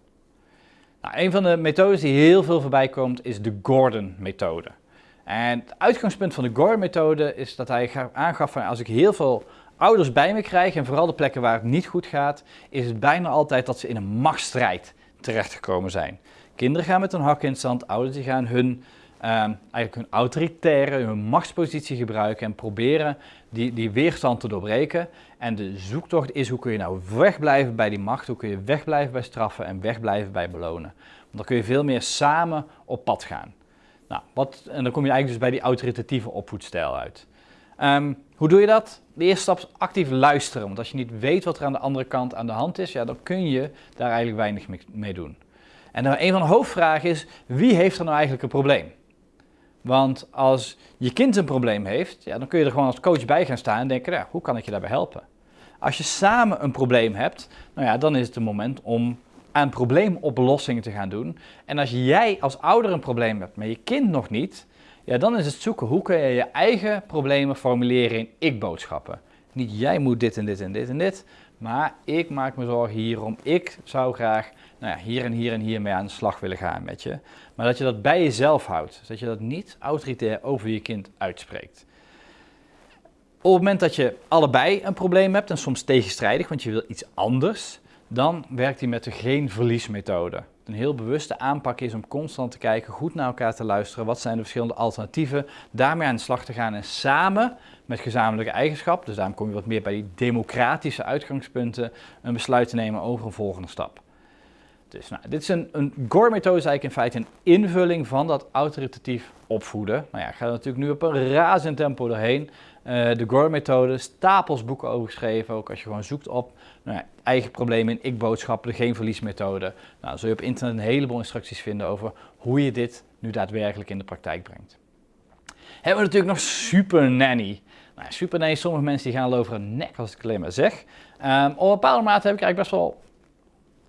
Nou, een van de methodes die heel veel voorbij komt is de Gordon-methode. En het uitgangspunt van de Gordon-methode is dat hij aangaf van als ik heel veel ouders bij me krijg en vooral de plekken waar het niet goed gaat, is het bijna altijd dat ze in een machtsstrijd terechtgekomen zijn. Kinderen gaan met hun hak in het zand, ouders die gaan hun, uh, eigenlijk hun autoritaire, hun machtspositie gebruiken en proberen die, die weerstand te doorbreken. En de zoektocht is hoe kun je nou wegblijven bij die macht, hoe kun je wegblijven bij straffen en wegblijven bij belonen. Want dan kun je veel meer samen op pad gaan. Nou, wat, en dan kom je eigenlijk dus bij die autoritatieve opvoedstijl uit. Um, hoe doe je dat? De eerste stap is actief luisteren. Want als je niet weet wat er aan de andere kant aan de hand is, ja, dan kun je daar eigenlijk weinig mee doen. En dan een van de hoofdvragen is, wie heeft er nou eigenlijk een probleem? Want als je kind een probleem heeft, ja, dan kun je er gewoon als coach bij gaan staan en denken, ja, hoe kan ik je daarbij helpen? Als je samen een probleem hebt, nou ja, dan is het het moment om aan probleemoplossingen te gaan doen. En als jij als ouder een probleem hebt, maar je kind nog niet, ja, dan is het zoeken hoe kun je je eigen problemen formuleren in ik-boodschappen. Niet jij moet dit en dit en dit en dit, maar ik maak me zorgen hierom. Ik zou graag nou ja, hier en hier en hier mee aan de slag willen gaan met je. Maar dat je dat bij jezelf houdt. Dat je dat niet autoritair over je kind uitspreekt. Op het moment dat je allebei een probleem hebt en soms tegenstrijdig, want je wil iets anders, dan werkt hij met de geen verliesmethode. Een heel bewuste aanpak is om constant te kijken, goed naar elkaar te luisteren. Wat zijn de verschillende alternatieven? Daarmee aan de slag te gaan en samen met gezamenlijke eigenschap, dus daarom kom je wat meer bij die democratische uitgangspunten, een besluit te nemen over een volgende stap. Dus nou, dit is een, een GOR-methode, is eigenlijk in feite een invulling van dat autoritatief opvoeden. Nou ja, ik ga er natuurlijk nu op een razend tempo doorheen. Uh, de GOR-methode, stapels boeken over geschreven, ook als je gewoon zoekt op nou eigen problemen in ik-boodschappen, geen verliesmethode. Nou, zul je op internet een heleboel instructies vinden over hoe je dit nu daadwerkelijk in de praktijk brengt. Hebben we natuurlijk nog Super Nanny. Nou, Super Nanny, sommige mensen die gaan over een nek als ik het alleen maar zeg. Um, op een bepaalde mate heb ik eigenlijk best wel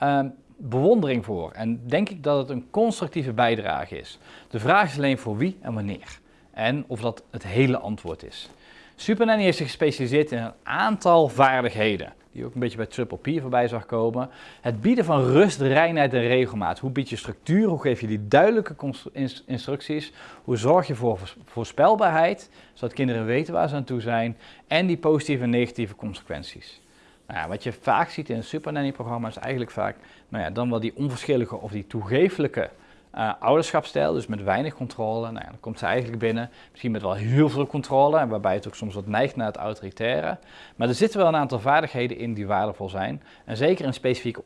um, bewondering voor. En denk ik dat het een constructieve bijdrage is. De vraag is alleen voor wie en wanneer. En of dat het hele antwoord is. SuperNanny heeft zich gespecialiseerd in een aantal vaardigheden. Die ook een beetje bij Triple P voorbij zag komen. Het bieden van rust, reinheid en regelmaat. Hoe bied je structuur? Hoe geef je die duidelijke instructies? Hoe zorg je voor voorspelbaarheid? Zodat kinderen weten waar ze aan toe zijn. En die positieve en negatieve consequenties. Nou wat je vaak ziet in een supernanny-programma is eigenlijk vaak nou ja, dan wel die onverschillige of die toegefelijke uh, ouderschapstijl, dus met weinig controle. Nou dan komt ze eigenlijk binnen, misschien met wel heel veel controle, waarbij het ook soms wat neigt naar het autoritaire. Maar er zitten wel een aantal vaardigheden in die waardevol zijn. En zeker in specifieke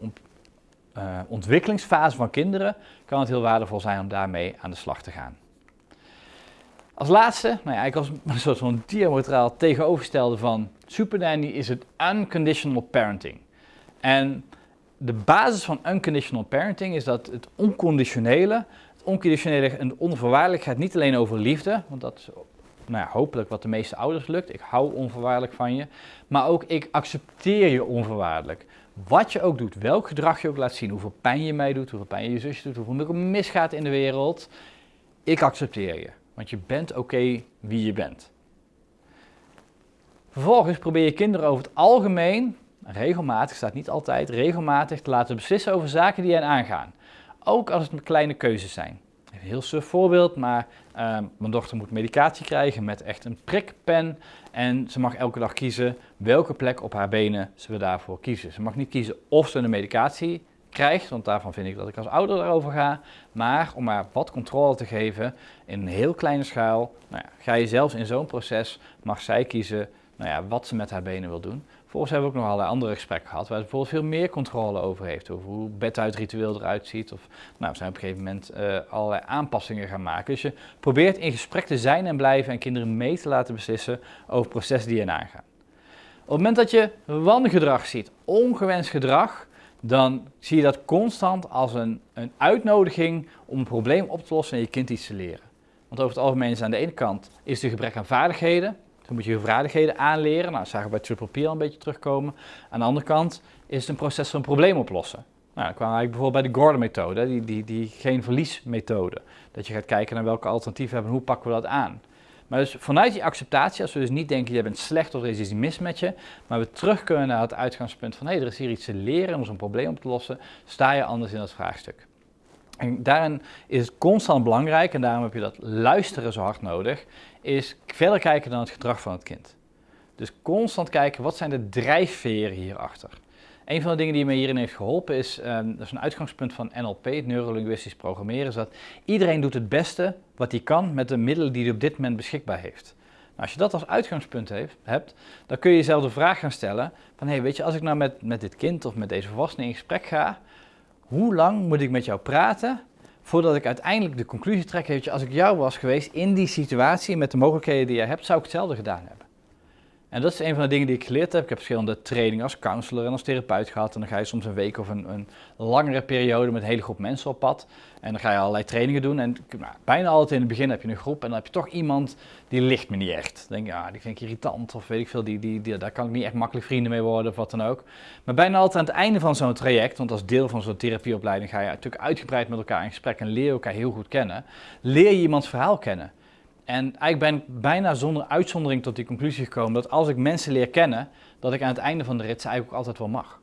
uh, ontwikkelingsfase van kinderen kan het heel waardevol zijn om daarmee aan de slag te gaan. Als laatste, nou ja, ik was [laughs] een soort van diametraal tegenovergestelde van Super Nanny is het unconditional parenting. En de basis van unconditional parenting is dat het onconditionele, het onconditionele en de onvoorwaardelijk gaat niet alleen over liefde, want dat is nou ja, hopelijk wat de meeste ouders lukt. Ik hou onvoorwaardelijk van je, maar ook ik accepteer je onvoorwaardelijk. Wat je ook doet, welk gedrag je ook laat zien, hoeveel pijn je mij doet, hoeveel pijn je je zusje doet, hoeveel er misgaat in de wereld, ik accepteer je. Want je bent oké wie je bent. Vervolgens probeer je kinderen over het algemeen, regelmatig, staat niet altijd, regelmatig te laten beslissen over zaken die hen aangaan. Ook als het kleine keuzes zijn. Een heel suf voorbeeld, maar uh, mijn dochter moet medicatie krijgen met echt een prikpen. En ze mag elke dag kiezen welke plek op haar benen ze we daarvoor kiezen. Ze mag niet kiezen of ze een medicatie krijgt, want daarvan vind ik dat ik als ouder erover ga. Maar om haar wat controle te geven in een heel kleine schaal, nou ja, ga je zelfs in zo'n proces, mag zij kiezen nou ja, wat ze met haar benen wil doen. Vervolgens hebben we ook nog allerlei andere gesprekken gehad waar ze bijvoorbeeld veel meer controle over heeft. Over hoe beduitritueel eruit ziet. Of nou, we zijn op een gegeven moment uh, allerlei aanpassingen gaan maken. Dus je probeert in gesprek te zijn en blijven en kinderen mee te laten beslissen over processen die je aangaan. Op het moment dat je wangedrag ziet, ongewenst gedrag, dan zie je dat constant als een, een uitnodiging om een probleem op te lossen en je kind iets te leren. Want over het algemeen is aan de ene kant is er gebrek aan vaardigheden. Dan moet je je vaardigheden aanleren. Nou, dat zagen we bij Triple P al een beetje terugkomen. Aan de andere kant is het een proces van probleem oplossen. Nou, dan kwamen we eigenlijk bijvoorbeeld bij de Gordon-methode, die, die, die geen verlies-methode. Dat je gaat kijken naar welke alternatieven hebben en hoe pakken we dat aan. Maar dus vanuit die acceptatie, als we dus niet denken, je bent slecht of er is iets mis met je, maar we terug kunnen naar het uitgangspunt van hé, hey, er is hier iets te leren om zo'n probleem op te lossen, sta je anders in dat vraagstuk. En daarin is het constant belangrijk, en daarom heb je dat luisteren zo hard nodig, is verder kijken dan het gedrag van het kind. Dus constant kijken, wat zijn de drijfveren hierachter? Een van de dingen die me hierin heeft geholpen is, um, dat is een uitgangspunt van NLP, het neurolinguistisch programmeren, is dat iedereen doet het beste wat hij kan met de middelen die hij op dit moment beschikbaar heeft. Nou, als je dat als uitgangspunt heeft, hebt, dan kun je jezelf de vraag gaan stellen van, weet je, als ik nou met, met dit kind of met deze volwassene in gesprek ga, hoe lang moet ik met jou praten voordat ik uiteindelijk de conclusie trek, je, als ik jou was geweest in die situatie met de mogelijkheden die je hebt, zou ik hetzelfde gedaan hebben. En dat is een van de dingen die ik geleerd heb. Ik heb verschillende trainingen als counselor en als therapeut gehad. En dan ga je soms een week of een, een langere periode met een hele groep mensen op pad. En dan ga je allerlei trainingen doen. En nou, bijna altijd in het begin heb je een groep en dan heb je toch iemand die ligt me niet echt. Dan denk je, ja, die vind ik irritant of weet ik veel, die, die, die, daar kan ik niet echt makkelijk vrienden mee worden of wat dan ook. Maar bijna altijd aan het einde van zo'n traject, want als deel van zo'n therapieopleiding ga je natuurlijk uitgebreid met elkaar in gesprek en leer je elkaar heel goed kennen. Leer je iemands verhaal kennen. En eigenlijk ben ik bijna zonder uitzondering tot die conclusie gekomen dat als ik mensen leer kennen, dat ik aan het einde van de rit ze eigenlijk ook altijd wel mag.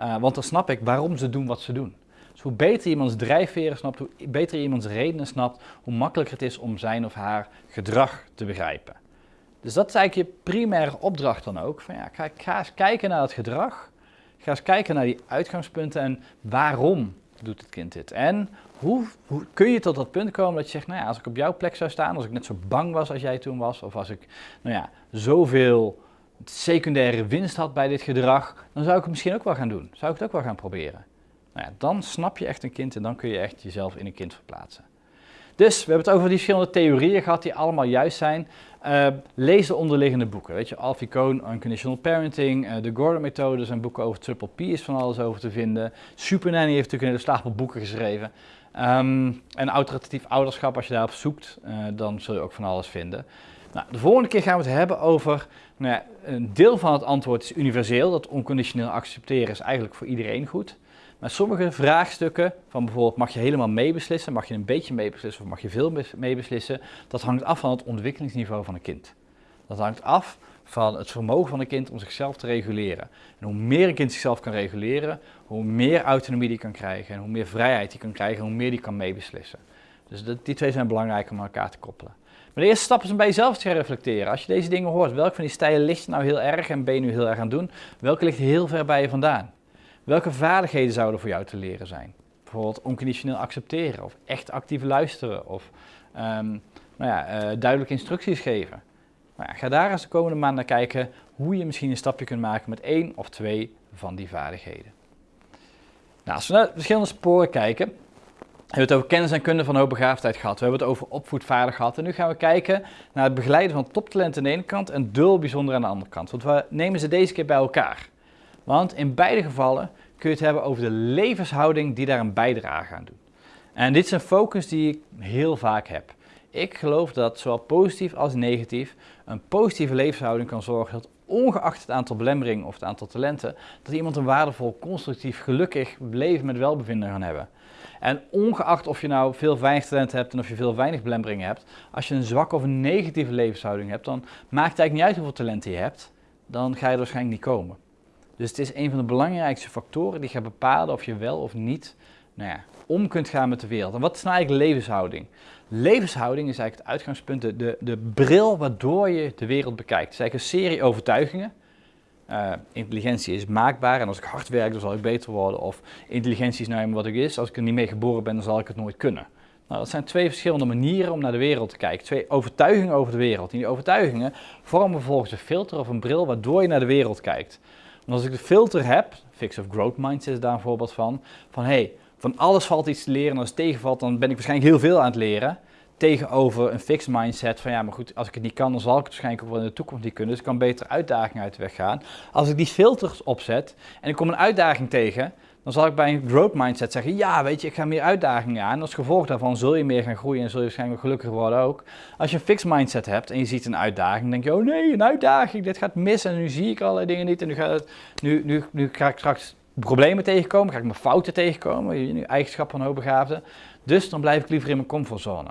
Uh, want dan snap ik waarom ze doen wat ze doen. Dus hoe beter iemands drijfveren snapt, hoe beter iemands redenen snapt, hoe makkelijker het is om zijn of haar gedrag te begrijpen. Dus dat is eigenlijk je primaire opdracht dan ook. Van ja, ga, ga eens kijken naar het gedrag. Ga eens kijken naar die uitgangspunten en waarom doet het kind dit? En hoe, hoe, kun je tot dat punt komen dat je zegt, nou ja, als ik op jouw plek zou staan, als ik net zo bang was als jij toen was, of als ik, nou ja, zoveel secundaire winst had bij dit gedrag, dan zou ik het misschien ook wel gaan doen. Zou ik het ook wel gaan proberen. Nou ja, dan snap je echt een kind en dan kun je echt jezelf in een kind verplaatsen. Dus we hebben het over die verschillende theorieën gehad die allemaal juist zijn. Uh, lees de onderliggende boeken. Weet je, Alfie Kohn, Unconditional Parenting, uh, de Gordon-methode zijn boeken over Triple P is van alles over te vinden. Super Nanny heeft natuurlijk een hele stapel boeken geschreven. Um, en autoritatief ouderschap, als je daarop zoekt, uh, dan zul je ook van alles vinden. Nou, de volgende keer gaan we het hebben over, nou ja, een deel van het antwoord is universeel, dat onconditioneel accepteren is eigenlijk voor iedereen goed. Maar sommige vraagstukken, van bijvoorbeeld mag je helemaal meebeslissen, mag je een beetje meebeslissen of mag je veel meebeslissen, dat hangt af van het ontwikkelingsniveau van een kind. Dat hangt af van het vermogen van een kind om zichzelf te reguleren. En hoe meer een kind zichzelf kan reguleren, hoe meer autonomie die kan krijgen en hoe meer vrijheid die kan krijgen, hoe meer die kan meebeslissen. Dus die twee zijn belangrijk om elkaar te koppelen. Maar de eerste stap is om bij jezelf te reflecteren. Als je deze dingen hoort, welke van die stijlen ligt nou heel erg en ben je nu heel erg aan het doen? Welke ligt heel ver bij je vandaan? Welke vaardigheden zouden voor jou te leren zijn? Bijvoorbeeld onconditioneel accepteren of echt actief luisteren of um, nou ja, uh, duidelijke instructies geven. Nou ja, ga daar eens de komende maand naar kijken hoe je misschien een stapje kunt maken met één of twee van die vaardigheden. Nou, als we naar verschillende sporen kijken, we hebben het over kennis en kunde van hoogbegaafdheid gehad. We hebben het over opvoedvaardig gehad. En nu gaan we kijken naar het begeleiden van toptalenten aan de ene kant en dul bijzonder aan de andere kant. Want we nemen ze deze keer bij elkaar. Want in beide gevallen kun je het hebben over de levenshouding die daar een bijdrage aan doet. En dit is een focus die ik heel vaak heb. Ik geloof dat zowel positief als negatief een positieve levenshouding kan zorgen dat ongeacht het aantal belemmeringen of het aantal talenten, dat iemand een waardevol, constructief, gelukkig leven met welbevinden kan hebben. En ongeacht of je nou veel weinig talent hebt en of je veel weinig belemmeringen hebt, als je een zwakke of een negatieve levenshouding hebt, dan maakt het eigenlijk niet uit hoeveel talenten je hebt, dan ga je er waarschijnlijk niet komen. Dus het is een van de belangrijkste factoren die gaat bepalen of je wel of niet nou ja, om kunt gaan met de wereld. En wat is nou eigenlijk levenshouding? Levenshouding is eigenlijk het uitgangspunt, de, de, bril waardoor je de wereld bekijkt. Het is eigenlijk een serie overtuigingen. Uh, intelligentie is maakbaar en als ik hard werk, dan zal ik beter worden. Of intelligentie is nou eenmaal wat ik is, als ik er niet mee geboren ben, dan zal ik het nooit kunnen. Nou, dat zijn twee verschillende manieren om naar de wereld te kijken. Twee overtuigingen over de wereld. En die overtuigingen vormen vervolgens een filter of een bril waardoor je naar de wereld kijkt. En als ik de filter heb, Fix of Growth Mindset is daar een voorbeeld van, van hey, van alles valt iets te leren en als het tegenvalt, dan ben ik waarschijnlijk heel veel aan het leren. Tegenover een fixed mindset van ja, maar goed, als ik het niet kan, dan zal ik het waarschijnlijk ook wel in de toekomst niet kunnen. Dus ik kan beter uitdagingen uit de weg gaan. Als ik die filters opzet en ik kom een uitdaging tegen, dan zal ik bij een growth mindset zeggen, ja, weet je, ik ga meer uitdagingen aan. Als gevolg daarvan zul je meer gaan groeien en zul je waarschijnlijk gelukkiger worden ook. Als je een fixed mindset hebt en je ziet een uitdaging, dan denk je, oh nee, een uitdaging, dit gaat mis en nu zie ik allerlei dingen niet en nu, gaat het, nu, nu, nu ga ik straks problemen tegenkomen, ga ik mijn fouten tegenkomen, eigenschappen van hoogbegaafden. Dus dan blijf ik liever in mijn comfortzone.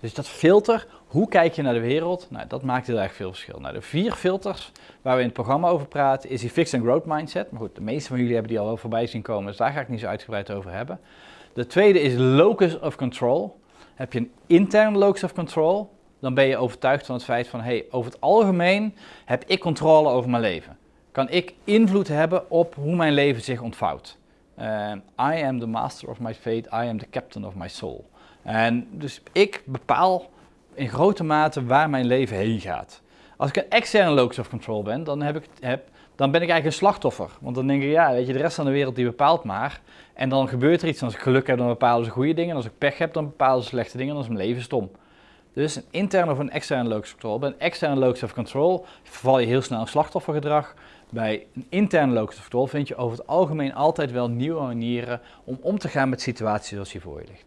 Dus dat filter, hoe kijk je naar de wereld, nou, dat maakt heel erg veel verschil. Nou, de vier filters waar we in het programma over praten, is die fixed and growth mindset. Maar goed, de meeste van jullie hebben die al wel voorbij zien komen, dus daar ga ik niet zo uitgebreid over hebben. De tweede is locus of control. Heb je een interne locus of control, dan ben je overtuigd van het feit van, hey, over het algemeen heb ik controle over mijn leven kan ik invloed hebben op hoe mijn leven zich ontvouwt. Uh, I am the master of my fate, I am the captain of my soul. En dus ik bepaal in grote mate waar mijn leven heen gaat. Als ik een externe locus of control ben, dan, heb ik, heb, dan ben ik eigenlijk een slachtoffer. Want dan denk ik, ja, weet je, de rest van de wereld die bepaalt maar. En dan gebeurt er iets. als ik geluk heb, dan bepalen ze goede dingen. En als ik pech heb, dan bepalen ze slechte dingen. En dan is mijn leven stom. Dus een interne of een externe locus of control. Bij een externe locus of control verval je heel snel in slachtoffergedrag. Bij een interne locus of vind je over het algemeen altijd wel nieuwe manieren om om te gaan met situaties zoals die voor je ligt.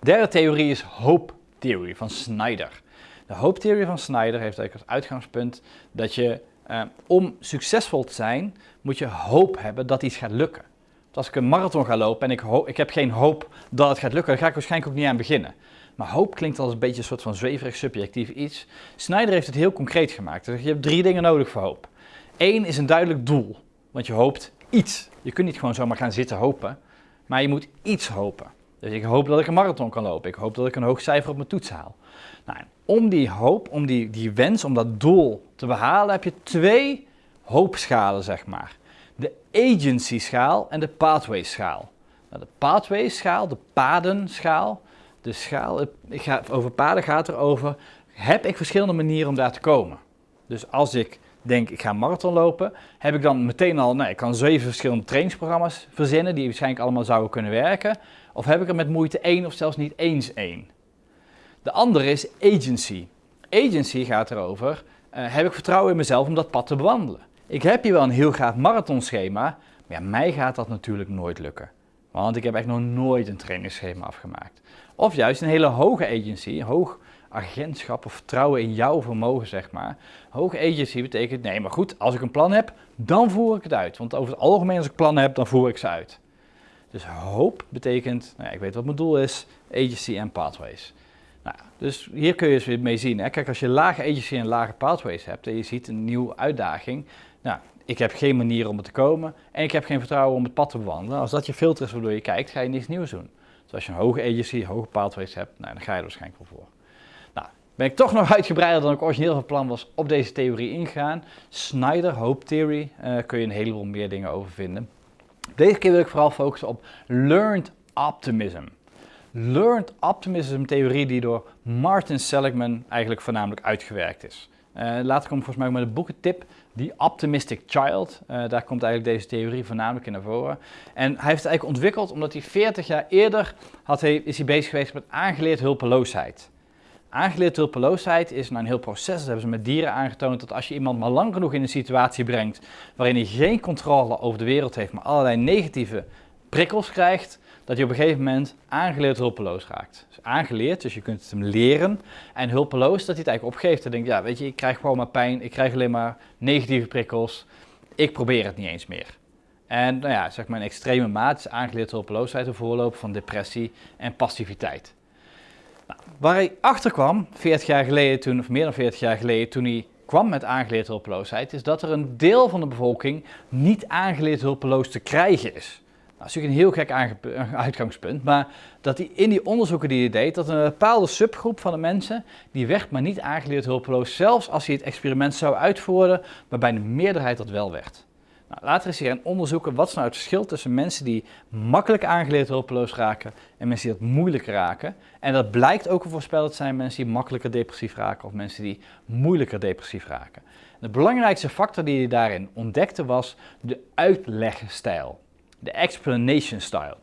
Derde theorie is hoop-theorie van Snyder. De hoop-theorie van Snyder heeft eigenlijk als uitgangspunt dat je eh, om succesvol te zijn, moet je hoop hebben dat iets gaat lukken. Dus als ik een marathon ga lopen en ik, ik heb geen hoop dat het gaat lukken, dan ga ik waarschijnlijk ook niet aan beginnen. Maar hoop klinkt als een beetje een soort van zweverig subjectief iets. Snyder heeft het heel concreet gemaakt. Dus je hebt drie dingen nodig voor hoop. Eén is een duidelijk doel, want je hoopt iets. Je kunt niet gewoon zomaar gaan zitten hopen, maar je moet iets hopen. Dus ik hoop dat ik een marathon kan lopen. Ik hoop dat ik een hoog cijfer op mijn toets haal. Nou, om die hoop, om die, die wens, om dat doel te behalen, heb je twee hoopschalen, zeg maar. De agency-schaal en de pathway-schaal. Nou, de pathway-schaal, de padenschaal, de schaal, ik ga, over paden gaat er over, heb ik verschillende manieren om daar te komen. Dus als ik denk ik ga marathon lopen, heb ik dan meteen al, nou, ik kan zeven verschillende trainingsprogramma's verzinnen die waarschijnlijk allemaal zouden kunnen werken. Of heb ik er met moeite één of zelfs niet eens één? De andere is agency. Agency gaat erover, uh, heb ik vertrouwen in mezelf om dat pad te bewandelen? Ik heb hier wel een heel gaaf marathonschema, maar mij gaat dat natuurlijk nooit lukken. Want ik heb echt nog nooit een trainingsschema afgemaakt. Of juist een hele hoge agency, hoog agentschap of vertrouwen in jouw vermogen, zeg maar. Hoge agency betekent, nee, maar goed, als ik een plan heb, dan voer ik het uit. Want over het algemeen, als ik plannen heb, dan voer ik ze uit. Dus hoop betekent, nou ja, ik weet wat mijn doel is, agency en pathways. Nou, dus hier kun je eens weer mee zien. Hè. Kijk, als je lage agency en lage pathways hebt en je ziet een nieuwe uitdaging, nou, ik heb geen manier om er te komen en ik heb geen vertrouwen om het pad te bewandelen. Als dat je filter is waardoor je kijkt, ga je niets nieuws doen. Dus als je een hoge agency, hoge pathways hebt, nou, dan ga je er waarschijnlijk wel voor. Ben ik toch nog [laughs] uitgebreider dan ik origineel van plan was op deze theorie ingegaan. Snyder Hope Theory, uh, kun je een heleboel meer dingen over vinden. Deze keer wil ik vooral focussen op Learned Optimism. Learned Optimism theorie die door Martin Seligman eigenlijk voornamelijk uitgewerkt is. Uh, later komt volgens mij met een boekentip, The Optimistic Child. Uh, daar komt eigenlijk deze theorie voornamelijk in naar voren. En hij heeft het eigenlijk ontwikkeld omdat hij 40 jaar eerder had hij, is hij bezig geweest met aangeleerd hulpeloosheid. Aangeleerd hulpeloosheid is nou een heel proces, dat hebben ze met dieren aangetoond, dat als je iemand maar lang genoeg in een situatie brengt waarin hij geen controle over de wereld heeft, maar allerlei negatieve prikkels krijgt, dat je op een gegeven moment aangeleerd hulpeloos raakt. Dus aangeleerd, dus je kunt het hem leren. En hulpeloos, dat hij het eigenlijk opgeeft. Dan denkt, ja, weet je, ik krijg gewoon maar pijn, ik krijg alleen maar negatieve prikkels. Ik probeer het niet eens meer. En nou ja, zeg maar een extreme maat is aangeleerd hulpeloosheid, een voorloop van depressie en passiviteit. Waar hij achter kwam, 40 jaar geleden toen, of meer dan 40 jaar geleden, toen hij kwam met aangeleerd hulpeloosheid, is dat er een deel van de bevolking niet aangeleerd hulpeloos te krijgen is. Nou, dat is natuurlijk een heel gek uitgangspunt, maar dat hij in die onderzoeken die hij deed, dat een bepaalde subgroep van de mensen, die werd maar niet aangeleerd hulpeloos, zelfs als hij het experiment zou uitvoeren, waarbij de meerderheid dat wel werd. Nou, later is hij gaan onderzoeken wat is nou het verschil tussen mensen die makkelijk aangeleerd hulpeloos raken en mensen die dat moeilijker raken. En dat blijkt ook een voorspel te zijn mensen die makkelijker depressief raken of mensen die moeilijker depressief raken. De belangrijkste factor die hij daarin ontdekte was de uitlegstijl de explanation style.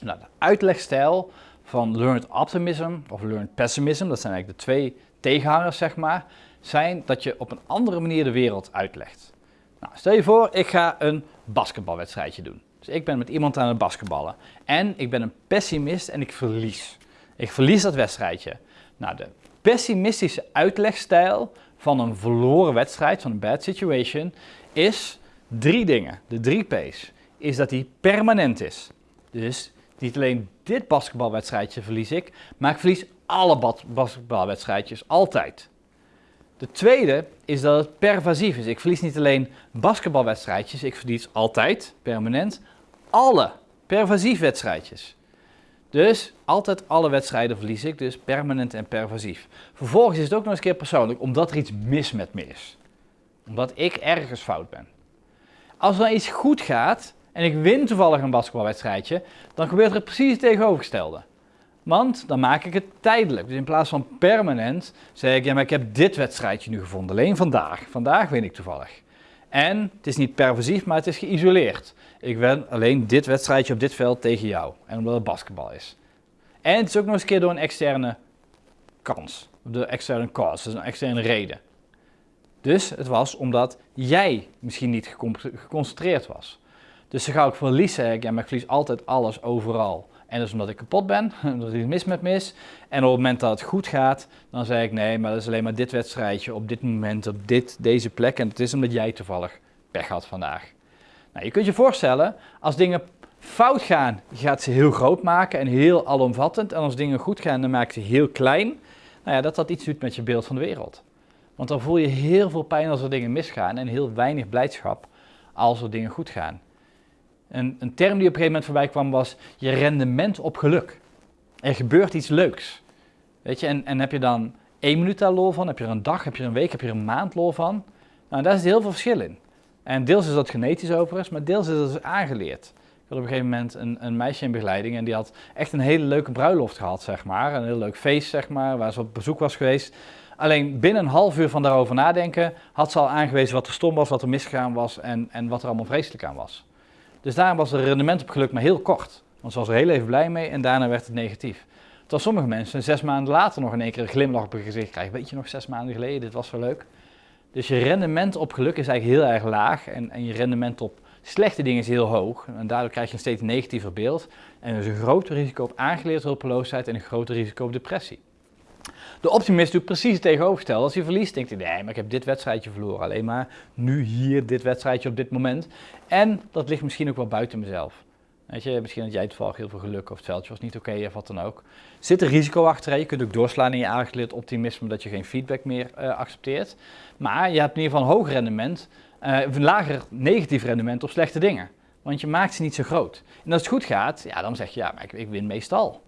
Nou, de uitlegstijl van learned optimism of learned pessimism, dat zijn eigenlijk de twee tegenhangers zeg maar, zijn dat je op een andere manier de wereld uitlegt. Nou, stel je voor, ik ga een basketbalwedstrijdje doen. Dus ik ben met iemand aan het basketballen. En ik ben een pessimist en ik verlies. Ik verlies dat wedstrijdje. Nou, de pessimistische uitlegstijl van een verloren wedstrijd, van een bad situation, is drie dingen. De drie P's is dat die permanent is. Dus niet alleen dit basketbalwedstrijdje verlies ik, maar ik verlies alle basketbalwedstrijdjes altijd. De tweede is dat het pervasief is. Ik verlies niet alleen basketbalwedstrijdjes, ik verlies altijd, permanent, alle pervasief wedstrijdjes. Dus altijd alle wedstrijden verlies ik, dus permanent en pervasief. Vervolgens is het ook nog eens een keer persoonlijk, omdat er iets mis met me is. Omdat ik ergens fout ben. Als er iets goed gaat, en ik win toevallig een basketbalwedstrijdje, dan gebeurt er precies het tegenovergestelde. Want dan maak ik het tijdelijk. Dus in plaats van permanent zeg ik, ja maar ik heb dit wedstrijdje nu gevonden, alleen vandaag. Vandaag win ik toevallig. En het is niet pervasief, maar het is geïsoleerd. Ik win alleen dit wedstrijdje op dit veld tegen jou. En omdat het basketbal is. En het is ook nog eens een keer door een externe kans. De externe cause, dus een externe reden. Dus het was omdat jij misschien niet geconcentreerd was. Dus dan ga ik verliezen. Ik, ja, maar ik verlies altijd alles overal. En dat is omdat ik kapot ben, [laughs] omdat iets mis met mis. En op het moment dat het goed gaat, dan zeg ik nee, maar dat is alleen maar dit wedstrijdje op dit moment, op dit, deze plek. En het is omdat jij toevallig pech had vandaag. Nou, je kunt je voorstellen, als dingen fout gaan, je gaat ze heel groot maken en heel alomvattend. En als dingen goed gaan, dan maak je ze heel klein. Nou ja, dat dat iets doet met je beeld van de wereld. Want dan voel je heel veel pijn als er dingen misgaan en heel weinig blijdschap als er dingen goed gaan. Een, een term die op een gegeven moment voorbij kwam was je rendement op geluk. Er gebeurt iets leuks. Weet je, en, en heb je dan één minuut daar lol van, heb je er een dag, heb je er een week, heb je er een maand lol van? Nou, daar is heel veel verschil in. En deels is dat genetisch overigens, maar deels is dat dus aangeleerd. Ik had op een gegeven moment een, een, meisje in begeleiding en die had echt een hele leuke bruiloft gehad, zeg maar. Een heel leuk feest, zeg maar, waar ze op bezoek was geweest. Alleen binnen een half uur van daarover nadenken had ze al aangewezen wat er stom was, wat er misgegaan was en, en wat er allemaal vreselijk aan was. Dus daarom was het rendement op geluk maar heel kort. Want ze was er heel even blij mee en daarna werd het negatief. Terwijl sommige mensen zes maanden later nog in één keer een glimlach op hun gezicht krijgen. Weet je nog, zes maanden geleden, dit was zo leuk. Dus je rendement op geluk is eigenlijk heel erg laag en, en je rendement op slechte dingen is heel hoog. En daardoor krijg je een steeds negatiever beeld. En is een groter risico op aangeleerd hulpeloosheid en een groter risico op depressie. De optimist doet precies het tegenovergestelde. Als hij verliest, denkt hij, nee, maar ik heb dit wedstrijdje verloren. Alleen maar nu, hier, dit wedstrijdje op dit moment. En dat ligt misschien ook wel buiten mezelf. Weet je, misschien had jij toevallig heel veel geluk of het veldje was niet oké of wat dan ook. Zit er risico achter? Je kunt ook doorslaan in je aangeleerd optimisme omdat je geen feedback meer uh, accepteert. Maar je hebt in ieder geval een hoog rendement, uh, een lager negatief rendement op slechte dingen. Want je maakt ze niet zo groot. En als het goed gaat, ja, dan zeg je ja, maar ik, ik win meestal.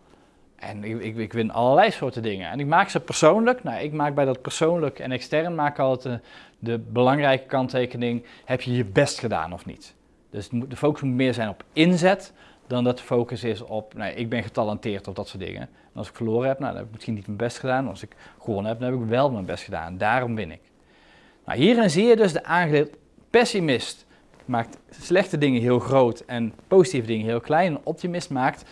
En ik, ik, ik, win allerlei soorten dingen. En ik maak ze persoonlijk. Nou, ik maak bij dat persoonlijk en extern maak altijd de, de belangrijke kanttekening. Heb je je best gedaan of niet? Dus de focus moet meer zijn op inzet dan dat de focus is op, nou, ik ben getalenteerd of dat soort dingen. En als ik verloren heb, nou, dan heb ik misschien niet mijn best gedaan. Als ik gewonnen heb, dan heb ik wel mijn best gedaan. Daarom win ik. Nou, hierin zie je dus de aangeleerd pessimist maakt slechte dingen heel groot en positieve dingen heel klein. Een optimist maakt